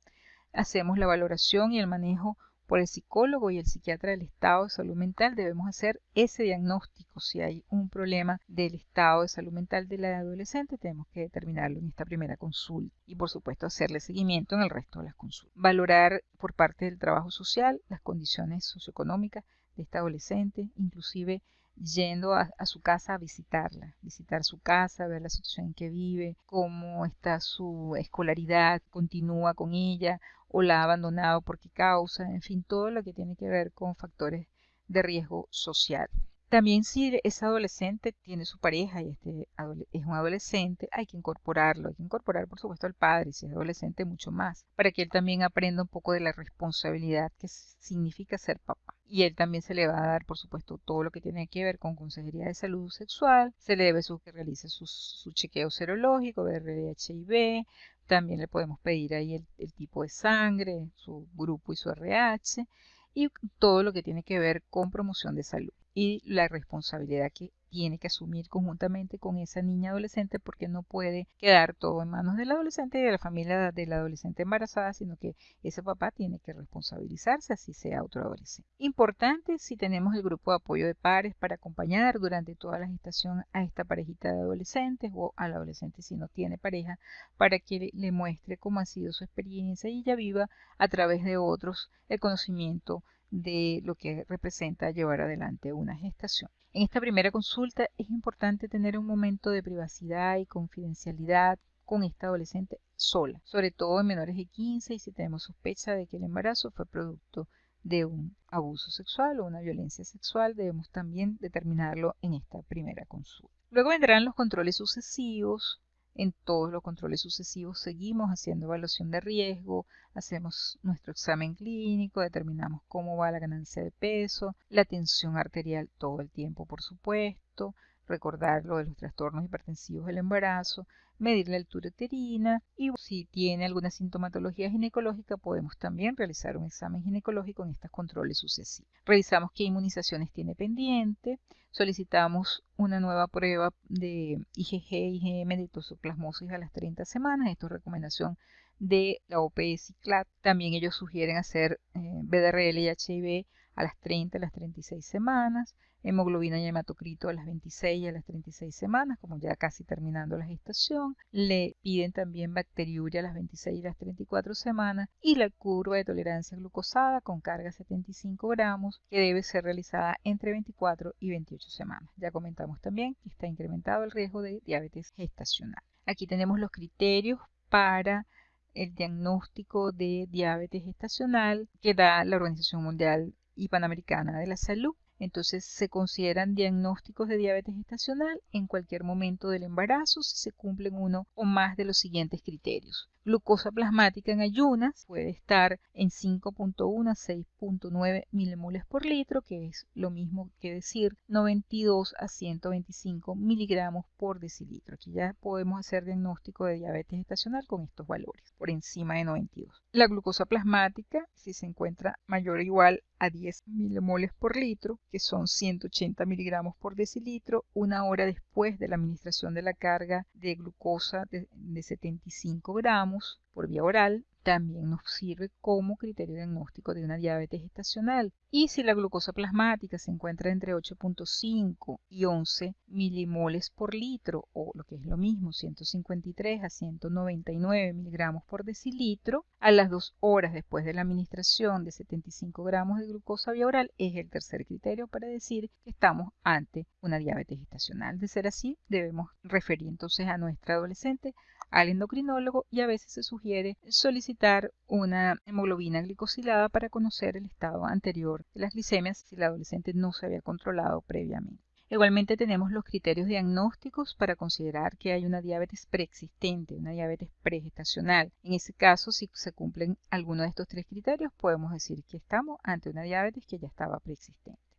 Hacemos la valoración y el manejo por el psicólogo y el psiquiatra del estado de salud mental, debemos hacer ese diagnóstico. Si hay un problema del estado de salud mental de la adolescente, tenemos que determinarlo en esta primera consulta y por supuesto hacerle seguimiento en el resto de las consultas. Valorar por parte del trabajo social las condiciones socioeconómicas de esta adolescente, inclusive yendo a, su casa a visitarla, visitar su casa, ver la situación en que vive, cómo está su escolaridad, continúa con ella o la ha abandonado por qué causa, en fin, todo lo que tiene que ver con factores de riesgo social. También si ese adolescente tiene su pareja y este es un adolescente, hay que incorporarlo, hay que incorporar por supuesto al padre, si es adolescente mucho más, para que él también aprenda un poco de la responsabilidad que significa ser papá. Y él también se le va a dar, por supuesto, todo lo que tiene que ver con consejería de salud sexual, se le debe su, que realice su, chequeo serológico, ver HIV, también le podemos pedir ahí el, tipo de sangre, su grupo y su RH, y todo lo que tiene que ver con promoción de salud y la responsabilidad que tiene que asumir conjuntamente con esa niña adolescente porque no puede quedar todo en manos del adolescente y de la familia del adolescente embarazada, sino que ese papá tiene que responsabilizarse así sea otro adolescente. Importante si tenemos el grupo de apoyo de pares para acompañar durante toda la gestación a esta parejita de adolescentes o al adolescente si no tiene pareja para que le muestre cómo ha sido su experiencia y ella viva a través de otros el conocimiento de lo que representa llevar adelante una gestación. En esta primera consulta es importante tener un momento de privacidad y confidencialidad con esta adolescente sola, sobre todo en menores de 15 y si tenemos sospecha de que el embarazo fue producto de un abuso sexual o una violencia sexual, debemos también determinarlo en esta primera consulta. Luego vendrán los controles sucesivos, en todos los controles sucesivos seguimos haciendo evaluación de riesgo, hacemos nuestro examen clínico, determinamos cómo va la ganancia de peso, la tensión arterial todo el tiempo, por supuesto, recordar lo de los trastornos hipertensivos del embarazo, medir la altura uterina y si tiene alguna sintomatología ginecológica podemos también realizar un examen ginecológico en estos controles sucesivos. Revisamos qué inmunizaciones tiene pendiente, solicitamos una nueva prueba de IgG, IgM de toxoplasmosis a las 30 semanas, esto es recomendación de la OPS CLAT. También ellos sugieren hacer eh, BDRL y HIV a las 30 a las 36 semanas, hemoglobina y hematocrito a las 26 y a las 36 semanas, como ya casi terminando la gestación. Le piden también bacteriuria a las 26 y las 34 semanas y la curva de tolerancia glucosada con carga 75 gramos que debe ser realizada entre 24 y 28 semanas. Ya comentamos también que está incrementado el riesgo de diabetes gestacional. Aquí tenemos los criterios para el diagnóstico de diabetes gestacional que da la Organización Mundial y Panamericana de la Salud. Entonces se consideran diagnósticos de diabetes gestacional en cualquier momento del embarazo si se cumplen uno o más de los siguientes criterios. Glucosa plasmática en ayunas puede estar en 5.1 a 6.9 milimoles por litro, que es lo mismo que decir 92 a 125 miligramos por decilitro. Aquí ya podemos hacer diagnóstico de diabetes gestacional con estos valores, por encima de 92. La glucosa plasmática, si se encuentra mayor o igual a 10 milimoles por litro, que son 180 miligramos por decilitro, una hora después de la administración de la carga de glucosa de, de 75 gramos por vía oral, también nos sirve como criterio diagnóstico de una diabetes gestacional. Y si la glucosa plasmática se encuentra entre 8.5 y 11 milimoles por litro, o lo que es lo mismo, 153 a 199 miligramos por decilitro, a las dos horas después de la administración de 75 gramos de glucosa vía oral, es el tercer criterio para decir que estamos ante una diabetes gestacional. De ser así, debemos referir entonces a nuestra adolescente al endocrinólogo y a veces se sugiere solicitar una hemoglobina glicosilada para conocer el estado anterior de las glicemias si la adolescente no se había controlado previamente. Igualmente tenemos los criterios diagnósticos para considerar que hay una diabetes preexistente, una diabetes pregestacional. En ese caso, si se cumplen alguno de estos tres criterios, podemos decir que estamos ante una diabetes que ya estaba preexistente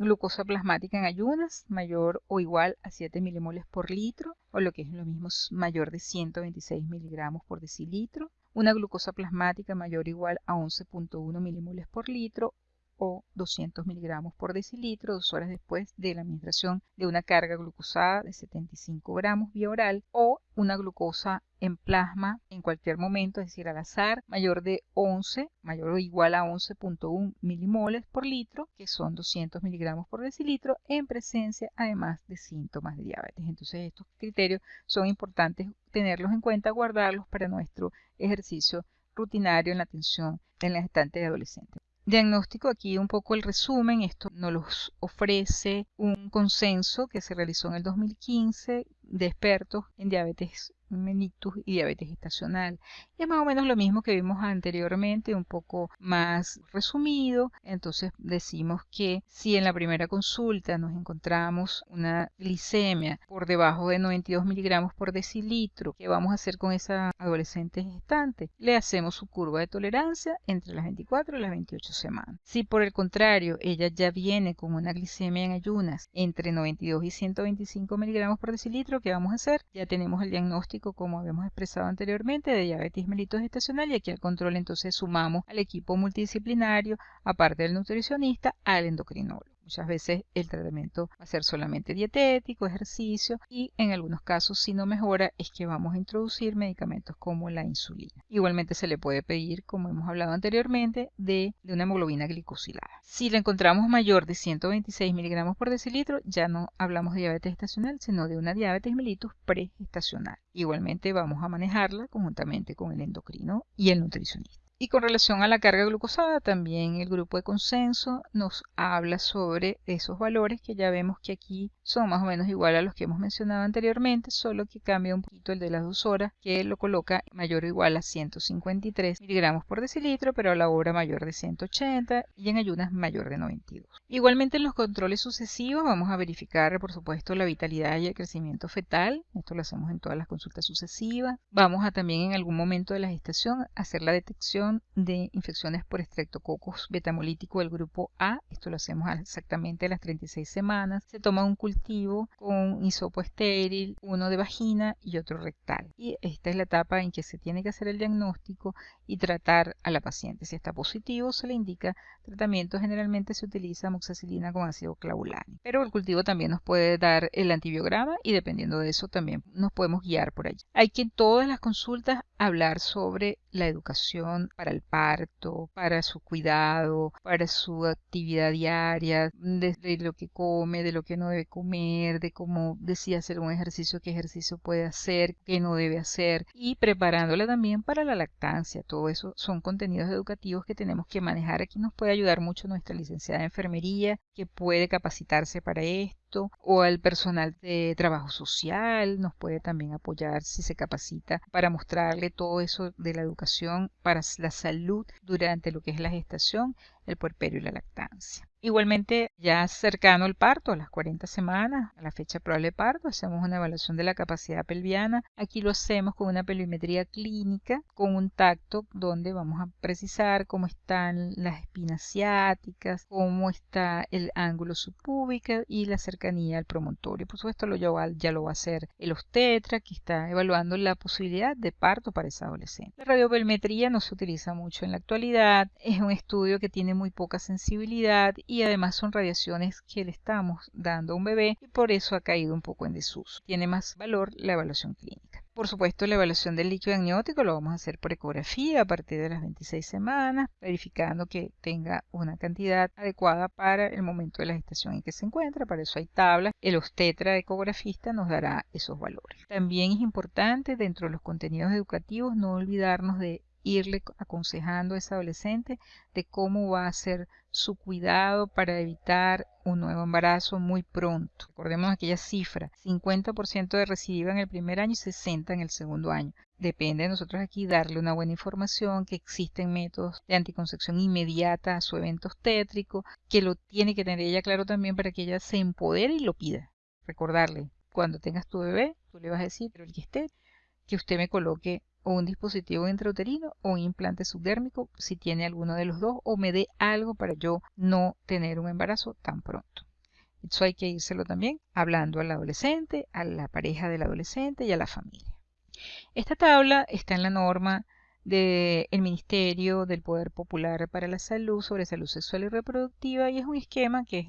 glucosa plasmática en ayunas mayor o igual a 7 milimoles por litro o lo que es lo mismo mayor de 126 miligramos por decilitro, una glucosa plasmática mayor o igual a 11.1 milimoles por litro o 200 miligramos por decilitro dos horas después de la administración de una carga glucosada de 75 gramos vía oral o una glucosa en plasma en cualquier momento, es decir, al azar, mayor de 11, mayor o igual a 11.1 milimoles por litro, que son 200 miligramos por decilitro, en presencia además de síntomas de diabetes. Entonces estos criterios son importantes tenerlos en cuenta, guardarlos para nuestro ejercicio rutinario en la atención en las estantes de adolescentes. Diagnóstico, aquí un poco el resumen, esto nos los ofrece un consenso que se realizó en el 2015 de expertos en diabetes mellitus y diabetes gestacional. Y es más o menos lo mismo que vimos anteriormente, un poco más resumido. Entonces decimos que si en la primera consulta nos encontramos una glicemia por debajo de 92 miligramos por decilitro, ¿qué vamos a hacer con esa adolescente gestante? Le hacemos su curva de tolerancia entre las 24 y las 28 semanas. Si por el contrario ella ya viene con una glicemia en ayunas entre 92 y 125 miligramos por decilitro, ¿qué vamos a hacer? Ya tenemos el diagnóstico como habíamos expresado anteriormente, de diabetes mellitus gestacional y aquí al control entonces sumamos al equipo multidisciplinario, aparte del nutricionista, al endocrinólogo. Muchas veces el tratamiento va a ser solamente dietético, ejercicio y en algunos casos si no mejora es que vamos a introducir medicamentos como la insulina. Igualmente se le puede pedir, como hemos hablado anteriormente, de, una hemoglobina glicosilada. Si la encontramos mayor de 126 miligramos por decilitro, ya no hablamos de diabetes estacional, sino de una diabetes mellitus pregestacional. Igualmente vamos a manejarla conjuntamente con el endocrino y el nutricionista. Y con relación a la carga glucosada, también el grupo de consenso nos habla sobre esos valores que ya vemos que aquí son más o menos igual a los que hemos mencionado anteriormente, solo que cambia un poquito el de las dos horas, que lo coloca mayor o igual a 153 miligramos por decilitro, pero a la hora mayor de 180 y en ayunas mayor de 92. Igualmente en los controles sucesivos vamos a verificar, por supuesto, la vitalidad y el crecimiento fetal. Esto lo hacemos en todas las consultas sucesivas. Vamos a también en algún momento de la gestación hacer la detección de infecciones por estreptococcus betamolítico del grupo A. Esto lo hacemos exactamente a las 36 semanas. Se toma un cultivo con hisopo estéril, uno de vagina y otro rectal. Y esta es la etapa en que se tiene que hacer el diagnóstico y tratar a la paciente. Si está positivo, se le indica tratamiento. Generalmente se utiliza amoxicilina con ácido clavulánico. Pero el cultivo también nos puede dar el antibiograma y dependiendo de eso también nos podemos guiar por allí. Hay que en todas las consultas hablar sobre la educación para el parto, para su cuidado, para su actividad diaria, de, lo que come, de lo que no debe comer, de cómo decide hacer un ejercicio, qué ejercicio puede hacer, qué no debe hacer y preparándola también para la lactancia. Todo eso son contenidos educativos que tenemos que manejar. Aquí nos puede ayudar mucho nuestra licenciada de enfermería que puede capacitarse para esto o al personal de trabajo social nos puede también apoyar si se capacita para mostrarle todo eso de la educación para la salud durante lo que es la gestación el puerperio y la lactancia. Igualmente, ya cercano al parto, a las 40 semanas, a la fecha probable de parto, hacemos una evaluación de la capacidad pelviana. Aquí lo hacemos con una pelvimetría clínica, con un tacto donde vamos a precisar cómo están las espinas ciáticas, cómo está el ángulo subpúbico y la cercanía al promontorio. Por supuesto, lo ya lo va a hacer el obstetra, que está evaluando la posibilidad de parto para esa adolescente. La radiopelmetría no se utiliza mucho en la actualidad, es un estudio que tiene muy poca sensibilidad y además son radiaciones que le estamos dando a un bebé y por eso ha caído un poco en desuso. Tiene más valor la evaluación clínica. Por supuesto, la evaluación del líquido amniótico lo vamos a hacer por ecografía a partir de las 26 semanas, verificando que tenga una cantidad adecuada para el momento de la gestación en que se encuentra. Para eso hay tablas. El obstetra ecografista nos dará esos valores. También es importante dentro de los contenidos educativos no olvidarnos de irle aconsejando a ese adolescente de cómo va a ser su cuidado para evitar un nuevo embarazo muy pronto. Recordemos aquella cifra, 50% de recidiva en el primer año y 60% en el segundo año. Depende de nosotros aquí darle una buena información, que existen métodos de anticoncepción inmediata a su evento obstétrico, que lo tiene que tener ella claro también para que ella se empodere y lo pida. Recordarle, cuando tengas tu bebé, tú le vas a decir, pero el que esté, que usted me coloque o un dispositivo intrauterino o un implante subdérmico si tiene alguno de los dos o me dé algo para yo no tener un embarazo tan pronto. Eso hay que írselo también hablando al adolescente, a la pareja del adolescente y a la familia. Esta tabla está en la norma del Ministerio del Poder Popular para la Salud sobre salud sexual y reproductiva y es un esquema que es,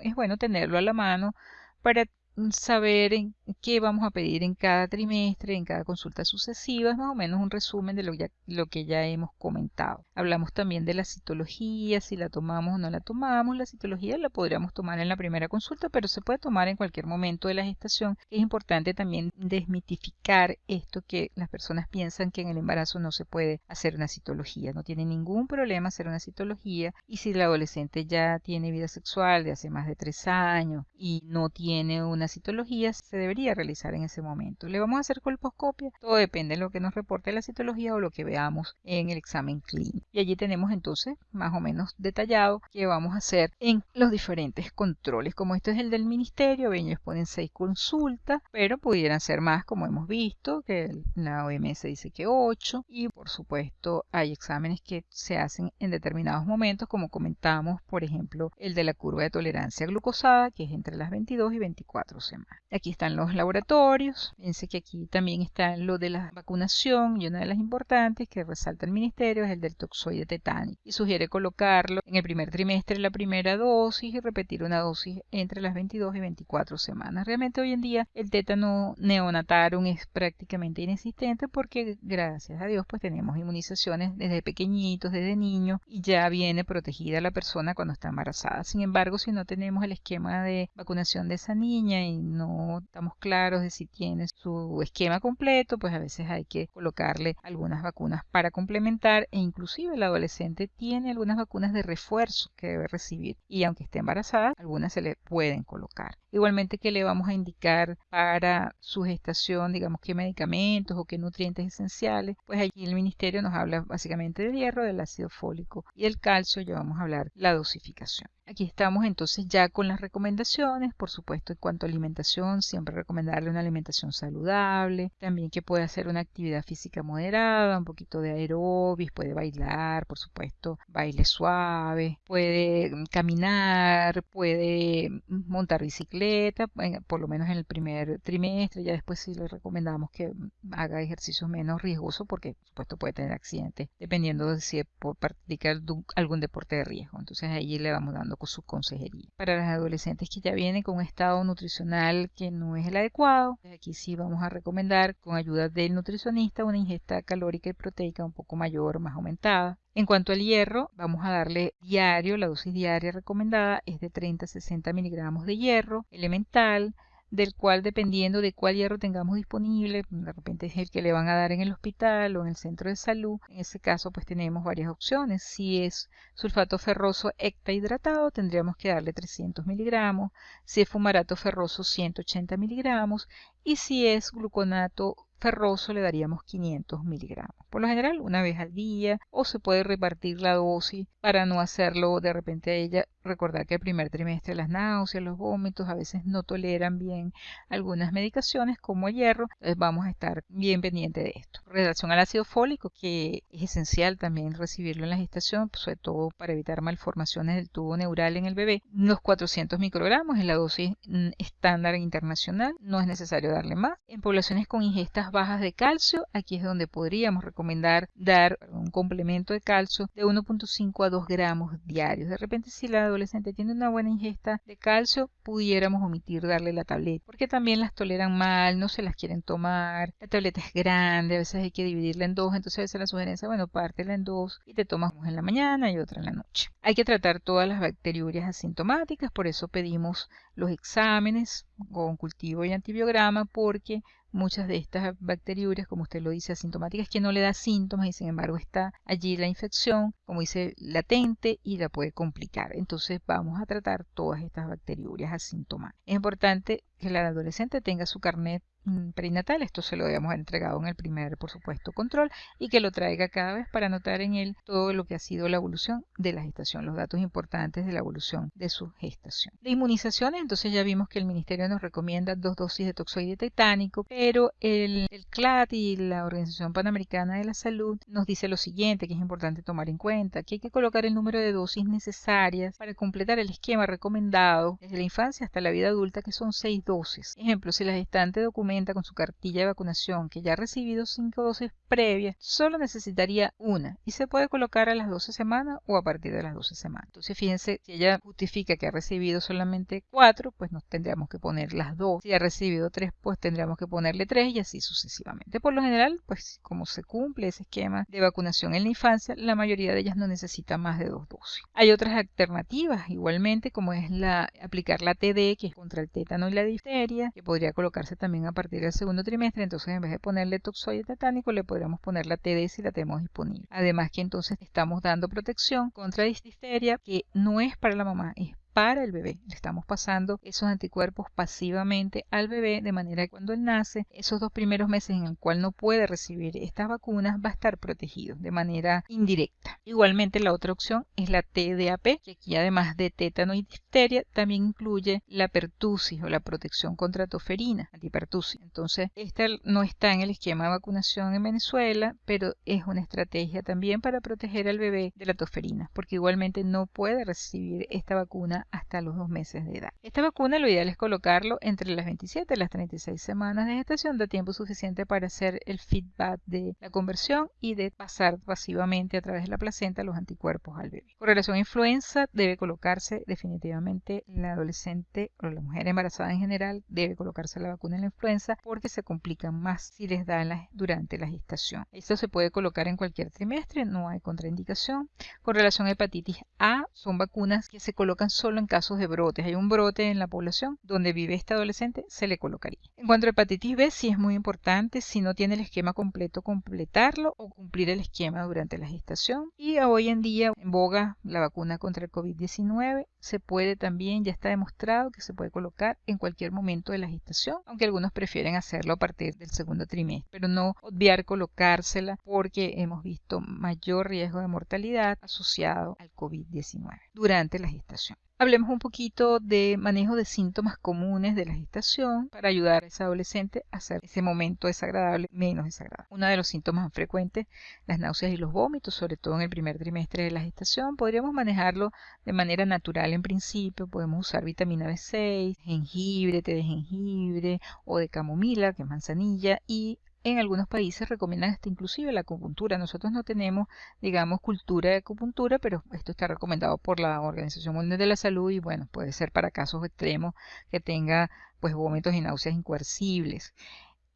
es bueno tenerlo a la mano para saber en qué vamos a pedir en cada trimestre, en cada consulta sucesiva, es más o menos un resumen de lo, lo que ya hemos comentado. Hablamos también de la citología, si la tomamos o no la tomamos. La citología la podríamos tomar en la primera consulta, pero se puede tomar en cualquier momento de la gestación. Es importante también desmitificar esto que las personas piensan que en el embarazo no se puede hacer una citología. No tiene ningún problema hacer una citología y si la adolescente ya tiene vida sexual de hace más de tres años y no tiene una citología, se debería realizar en ese momento. ¿Le vamos a hacer colposcopia? Todo depende de lo que nos reporte la citología o lo que veamos en el examen clínico. Y allí tenemos entonces más o menos detallado qué vamos a hacer en los diferentes controles. Como esto es el del ministerio, ellos ponen seis consultas, pero pudieran ser más como hemos visto, que la OMS dice que ocho. Y por supuesto hay exámenes que se hacen en determinados momentos, como comentamos, por ejemplo, el de la curva de tolerancia glucosada, que es entre las 22 y 24 semanas. Aquí están los laboratorios. Fíjense que aquí también está lo de la vacunación y una de las importantes que resalta el ministerio es el del toxoide tetánico y sugiere colocarlo en el primer trimestre la primera dosis y repetir una dosis entre las 22 y 24 semanas. Realmente hoy en día el tétano neonatarum es prácticamente inexistente porque gracias a Dios pues tenemos inmunizaciones desde pequeñitos, desde niños y ya viene protegida la persona cuando está embarazada. Sin embargo, si no tenemos el esquema de vacunación de esa niña y no estamos claros de si tiene su esquema completo, pues a veces hay que colocarle algunas vacunas para complementar e inclusive el adolescente tiene algunas vacunas de refuerzo que debe recibir y aunque esté embarazada, algunas se le pueden colocar. Igualmente que le vamos a indicar para su gestación, digamos, qué medicamentos o qué nutrientes esenciales, pues aquí el ministerio nos habla básicamente del hierro, del ácido fólico y el calcio, ya vamos a hablar la dosificación. Aquí estamos entonces ya con las recomendaciones, por supuesto en cuanto a alimentación, siempre recomendarle una alimentación saludable, también que puede hacer una actividad física moderada, un poquito de aerobis, puede bailar, por supuesto, baile suave, puede mm, caminar, puede mm, montar bicicleta, por lo menos en el primer trimestre, ya después sí le recomendamos que mm, haga ejercicios menos riesgosos porque por supuesto puede tener accidentes, dependiendo de si practica algún deporte de riesgo, entonces ahí le vamos dando con su consejería. Para las adolescentes que ya vienen con un estado nutricional que no es el adecuado, pues aquí sí vamos a recomendar con ayuda del nutricionista una ingesta calórica y proteica un poco mayor, más aumentada. En cuanto al hierro, vamos a darle diario, la dosis diaria recomendada es de 30 a 60 miligramos de hierro elemental, del cual dependiendo de cuál hierro tengamos disponible, de repente es el que le van a dar en el hospital o en el centro de salud, en ese caso pues tenemos varias opciones. Si es sulfato ferroso hidratado tendríamos que darle 300 miligramos, si es fumarato ferroso 180 miligramos y si es gluconato ferroso le daríamos 500 miligramos. Por lo general, una vez al día, o se puede repartir la dosis para no hacerlo de repente a ella. Recordar que el primer trimestre las náuseas, los vómitos a veces no toleran bien algunas medicaciones como el hierro, entonces vamos a estar bien pendiente de esto. En relación al ácido fólico, que es esencial también recibirlo en la gestación, sobre todo para evitar malformaciones del tubo neural en el bebé, los 400 microgramos es la dosis mm, estándar internacional, no es necesario darle más. En poblaciones con ingestas bajas de calcio, aquí es donde podríamos recomendar dar un complemento de calcio de 1.5 a 2 gramos diarios. De repente si la adolescente tiene una buena ingesta de calcio, pudiéramos omitir darle la tableta, porque también las toleran mal, no se las quieren tomar, la tableta es grande, a veces hay que dividirla en dos, entonces a veces la sugerencia, bueno, pártela en dos y te tomas una en la mañana y otra en la noche. Hay que tratar todas las bacteriurias asintomáticas, por eso pedimos los exámenes con cultivo y antibiograma, porque muchas de estas bacteriurias, como usted lo dice, asintomáticas, que no le da síntomas y sin embargo está allí la infección, como dice, latente y la puede complicar. Entonces vamos a tratar todas estas bacteriurias asintomáticas. Es importante que el adolescente tenga su carnet mm, prenatal, esto se lo habíamos entregado en el primer, por supuesto, control, y que lo traiga cada vez para anotar en él todo lo que ha sido la evolución de la gestación, los datos importantes de la evolución de su gestación. De inmunizaciones, entonces ya vimos que el Ministerio nos recomienda dos dosis de toxoide tetánico, pero el, el CLAT y la Organización Panamericana de la Salud nos dice lo siguiente, que es importante tomar en cuenta, que hay que colocar el número de dosis necesarias para completar el esquema recomendado desde la infancia hasta la vida adulta, que son seis dosis Ejemplo, si la gestante documenta con su cartilla de vacunación que ya ha recibido cinco dosis previas, solo necesitaría una y se puede colocar a las 12 semanas o a partir de las 12 semanas. Entonces, fíjense, si ella justifica que ha recibido solamente cuatro, pues nos tendríamos que poner las dos. Si ha recibido tres, pues tendríamos que ponerle tres y así sucesivamente. Por lo general, pues como se cumple ese esquema de vacunación en la infancia, la mayoría de ellas no necesita más de dos dosis. Hay otras alternativas, igualmente, como es la aplicar la TD, que es contra el tétano y la que podría colocarse también a partir del segundo trimestre. Entonces, en vez de ponerle toxoide tetánico, le podríamos poner la TD si la tenemos disponible. Además que entonces estamos dando protección contra difteria que no es para la mamá, es para el bebé. Le estamos pasando esos anticuerpos pasivamente al bebé de manera que cuando él nace, esos dos primeros meses en el cual no puede recibir estas vacunas, va a estar protegido de manera indirecta. Igualmente la otra opción es la TDAP, que aquí además de tétano y difteria también incluye la pertusis o la protección contra toferina, antipertusis. Entonces, esta no está en el esquema de vacunación en Venezuela, pero es una estrategia también para proteger al bebé de la toferina, porque igualmente no puede recibir esta vacuna hasta los dos meses de edad. Esta vacuna lo ideal es colocarlo entre las 27 y las 36 semanas de gestación, da tiempo suficiente para hacer el feedback de la conversión y de pasar pasivamente a través de la placenta los anticuerpos al bebé. Con relación a influenza, debe colocarse definitivamente la adolescente o la mujer embarazada en general, debe colocarse la vacuna en la influenza porque se complican más si les da durante la gestación. Esto se puede colocar en cualquier trimestre, no hay contraindicación. Con relación a hepatitis A, son vacunas que se colocan solo en casos de brotes. Hay un brote en la población donde vive este adolescente, se le colocaría. En cuanto a hepatitis B, sí es muy importante, si no tiene el esquema completo, completarlo o cumplir el esquema durante la gestación. Y hoy en día, en boga, la vacuna contra el COVID-19 se puede también, ya está demostrado que se puede colocar en cualquier momento de la gestación, aunque algunos prefieren hacerlo a partir del segundo trimestre, pero no obviar colocársela porque hemos visto mayor riesgo de mortalidad asociado al COVID-19 durante la gestación. Hablemos un poquito de manejo de síntomas comunes de la gestación para ayudar a ese adolescente a hacer ese momento desagradable menos desagradable. Uno de los síntomas más frecuentes, las náuseas y los vómitos, sobre todo en el primer trimestre de la gestación, podríamos manejarlo de manera natural en principio. Podemos usar vitamina B6, jengibre, té de jengibre o de camomila, que es manzanilla, y en algunos países recomiendan hasta inclusive la acupuntura. Nosotros no tenemos, digamos, cultura de acupuntura, pero esto está recomendado por la Organización Mundial de la Salud y bueno, puede ser para casos extremos que tenga pues vómitos y náuseas incoercibles.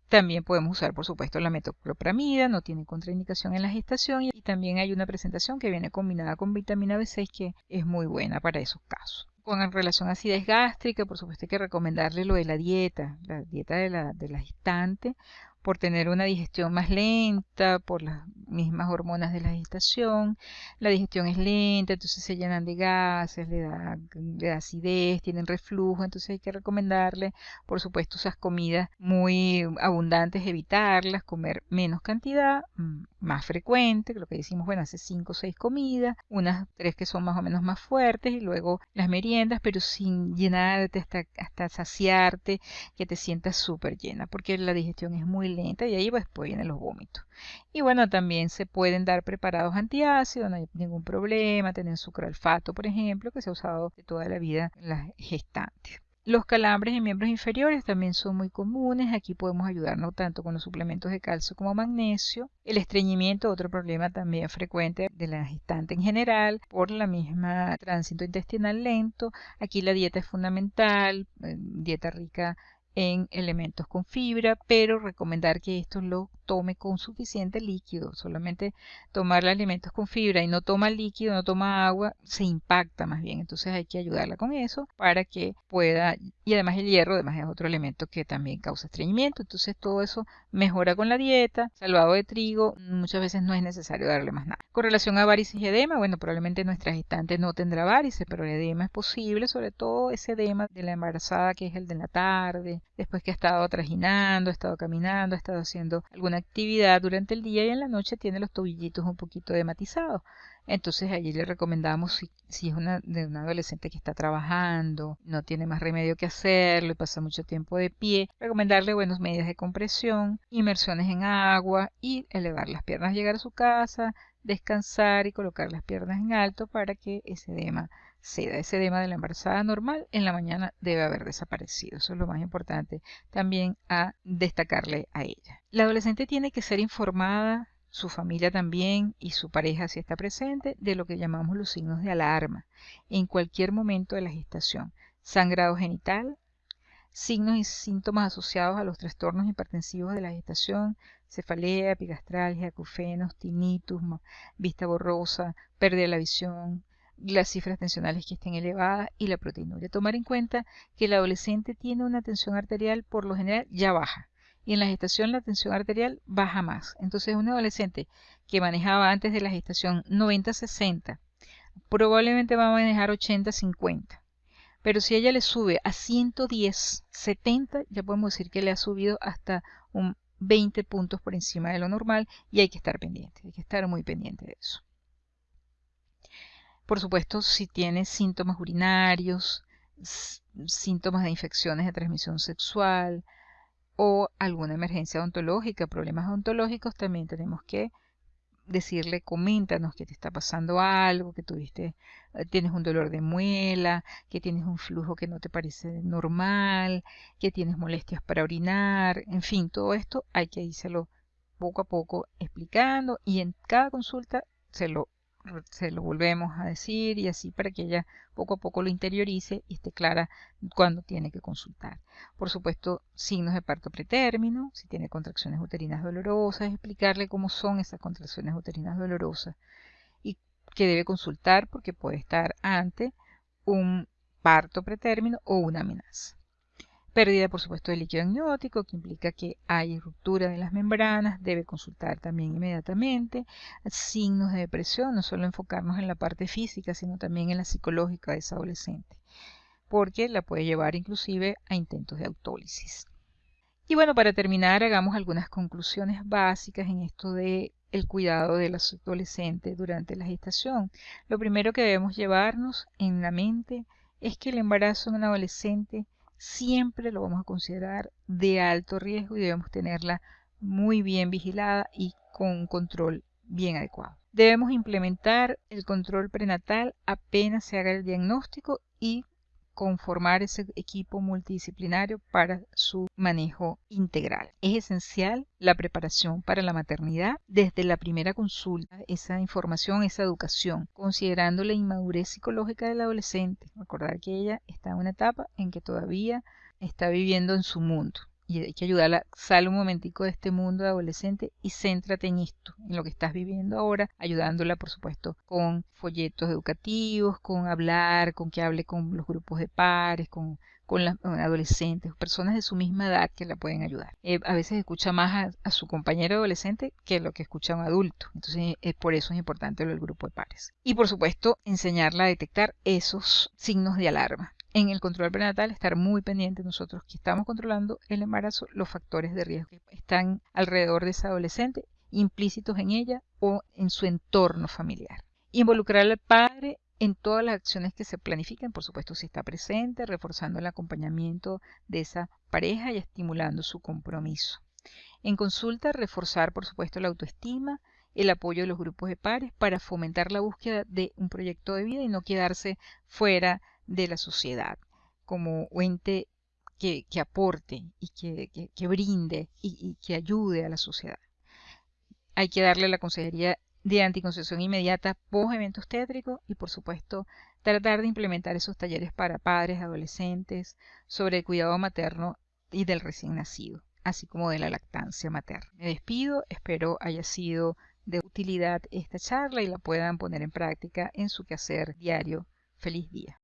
También podemos usar, por supuesto, la metoclopramida, no tiene contraindicación en la gestación y también hay una presentación que viene combinada con vitamina B6 que es muy buena para esos casos. Con relación a acidez gástrica, por supuesto hay que recomendarle lo de la dieta, la dieta de la, de la gestante, por tener una digestión más lenta, por las mismas hormonas de la gestación. La digestión es lenta, entonces se llenan de gases, le da, acidez, tienen reflujo, entonces hay que recomendarle, por supuesto, esas comidas muy abundantes, evitarlas, comer menos cantidad, mm, más frecuente, lo que decimos, bueno, hace 5 o 6 comidas, unas tres que son más o menos más fuertes y luego las meriendas, pero sin llenarte hasta, hasta saciarte, que te sientas súper llena, porque la digestión es muy lenta y ahí pues, después vienen los vómitos. Y bueno, también se pueden dar preparados antiácidos, no hay ningún problema, tener sucralfato, por ejemplo, que se ha usado toda la vida en las gestantes. Los calambres en miembros inferiores también son muy comunes. Aquí podemos ayudarnos tanto con los suplementos de calcio como magnesio. El estreñimiento, otro problema también frecuente de la gestante en general, por la misma tránsito intestinal lento. Aquí la dieta es fundamental, eh, dieta rica en elementos con fibra, pero recomendar que esto lo tome con suficiente líquido. Solamente tomar alimentos con fibra y no toma líquido, no toma agua, se impacta más bien. Entonces hay que ayudarla con eso para que pueda, y además el hierro, además es otro elemento que también causa estreñimiento. Entonces todo eso mejora con la dieta, salvado de trigo, muchas veces no es necesario darle más nada. Con relación a varices y edema, bueno, probablemente nuestra gestante no tendrá varices, pero el edema es posible, sobre todo ese edema de la embarazada que es el de la tarde, después que ha estado trajinando, ha estado caminando, ha estado haciendo alguna actividad durante el día y en la noche tiene los tobillitos un poquito dematizados. Entonces allí le recomendamos si, es una, de una adolescente que está trabajando, no tiene más remedio que hacerlo y pasa mucho tiempo de pie, recomendarle buenas medidas de compresión, inmersiones en agua y elevar las piernas, llegar a su casa, descansar y colocar las piernas en alto para que ese edema ceda. Ese edema de la embarazada normal en la mañana debe haber desaparecido. Eso es lo más importante también a destacarle a ella. La adolescente tiene que ser informada, su familia también y su pareja si está presente, de lo que llamamos los signos de alarma en cualquier momento de la gestación. Sangrado genital, signos y síntomas asociados a los trastornos hipertensivos de la gestación, cefalea, epigastralgia, acufenos, tinnitus, vista borrosa, pérdida de la visión, las cifras tensionales que estén elevadas y la proteinuria. Tomar en cuenta que el adolescente tiene una tensión arterial por lo general ya baja y en la gestación la tensión arterial baja más. Entonces un adolescente que manejaba antes de la gestación 90-60 probablemente va a manejar 80-50. Pero si ella le sube a 110, 70, ya podemos decir que le ha subido hasta un 20 puntos por encima de lo normal y hay que estar pendiente, hay que estar muy pendiente de eso. Por supuesto, si tiene síntomas urinarios, síntomas de infecciones de transmisión sexual o alguna emergencia odontológica, problemas odontológicos, también tenemos que decirle, coméntanos que te está pasando algo, que tuviste, eh, tienes un dolor de muela, que tienes un flujo que no te parece normal, que tienes molestias para orinar, en fin, todo esto hay que írselo poco a poco explicando y en cada consulta se lo se lo volvemos a decir y así para que ella poco a poco lo interiorice y esté clara cuando tiene que consultar. Por supuesto, signos de parto pretérmino, si tiene contracciones uterinas dolorosas, explicarle cómo son esas contracciones uterinas dolorosas y que debe consultar porque puede estar ante un parto pretérmino o una amenaza. Pérdida, por supuesto, de líquido amniótico, que implica que hay ruptura de las membranas, debe consultar también inmediatamente. Signos de depresión, no solo enfocarnos en la parte física, sino también en la psicológica de esa adolescente, porque la puede llevar inclusive a intentos de autólisis. Y bueno, para terminar, hagamos algunas conclusiones básicas en esto de el cuidado de los adolescentes durante la gestación. Lo primero que debemos llevarnos en la mente es que el embarazo en un adolescente siempre lo vamos a considerar de alto riesgo y debemos tenerla muy bien vigilada y con control bien adecuado. Debemos implementar el control prenatal apenas se haga el diagnóstico y conformar ese equipo multidisciplinario para su manejo integral. Es esencial la preparación para la maternidad desde la primera consulta, esa información, esa educación, considerando la inmadurez psicológica del adolescente. Recordar que ella está en una etapa en que todavía está viviendo en su mundo y hay que ayudarla, sale un momentico de este mundo de adolescente y céntrate en esto, en lo que estás viviendo ahora, ayudándola, por supuesto, con folletos educativos, con hablar, con que hable con los grupos de pares, con, con las adolescentes, personas de su misma edad que la pueden ayudar. Eh, a veces escucha más a, su compañero adolescente que lo que escucha un adulto. Entonces, es por eso es importante el grupo de pares. Y por supuesto, enseñarla a detectar esos signos de alarma. En el control prenatal, estar muy pendiente nosotros que estamos controlando el embarazo, los factores de riesgo que están alrededor de esa adolescente, implícitos en ella o en su entorno familiar. Involucrar al padre en todas las acciones que se planifican, por supuesto si está presente, reforzando el acompañamiento de esa pareja y estimulando su compromiso. En consulta, reforzar, por supuesto, la autoestima, el apoyo de los grupos de pares para fomentar la búsqueda de un proyecto de vida y no quedarse fuera de la sociedad como ente que, aporte y que, brinde y, que ayude a la sociedad. Hay que darle la consejería de anticoncepción inmediata post eventos tétricos y por supuesto tratar de implementar esos talleres para padres, adolescentes, sobre el cuidado materno y del recién nacido, así como de la lactancia materna. Me despido, espero haya sido de utilidad esta charla y la puedan poner en práctica en su quehacer diario. Feliz día.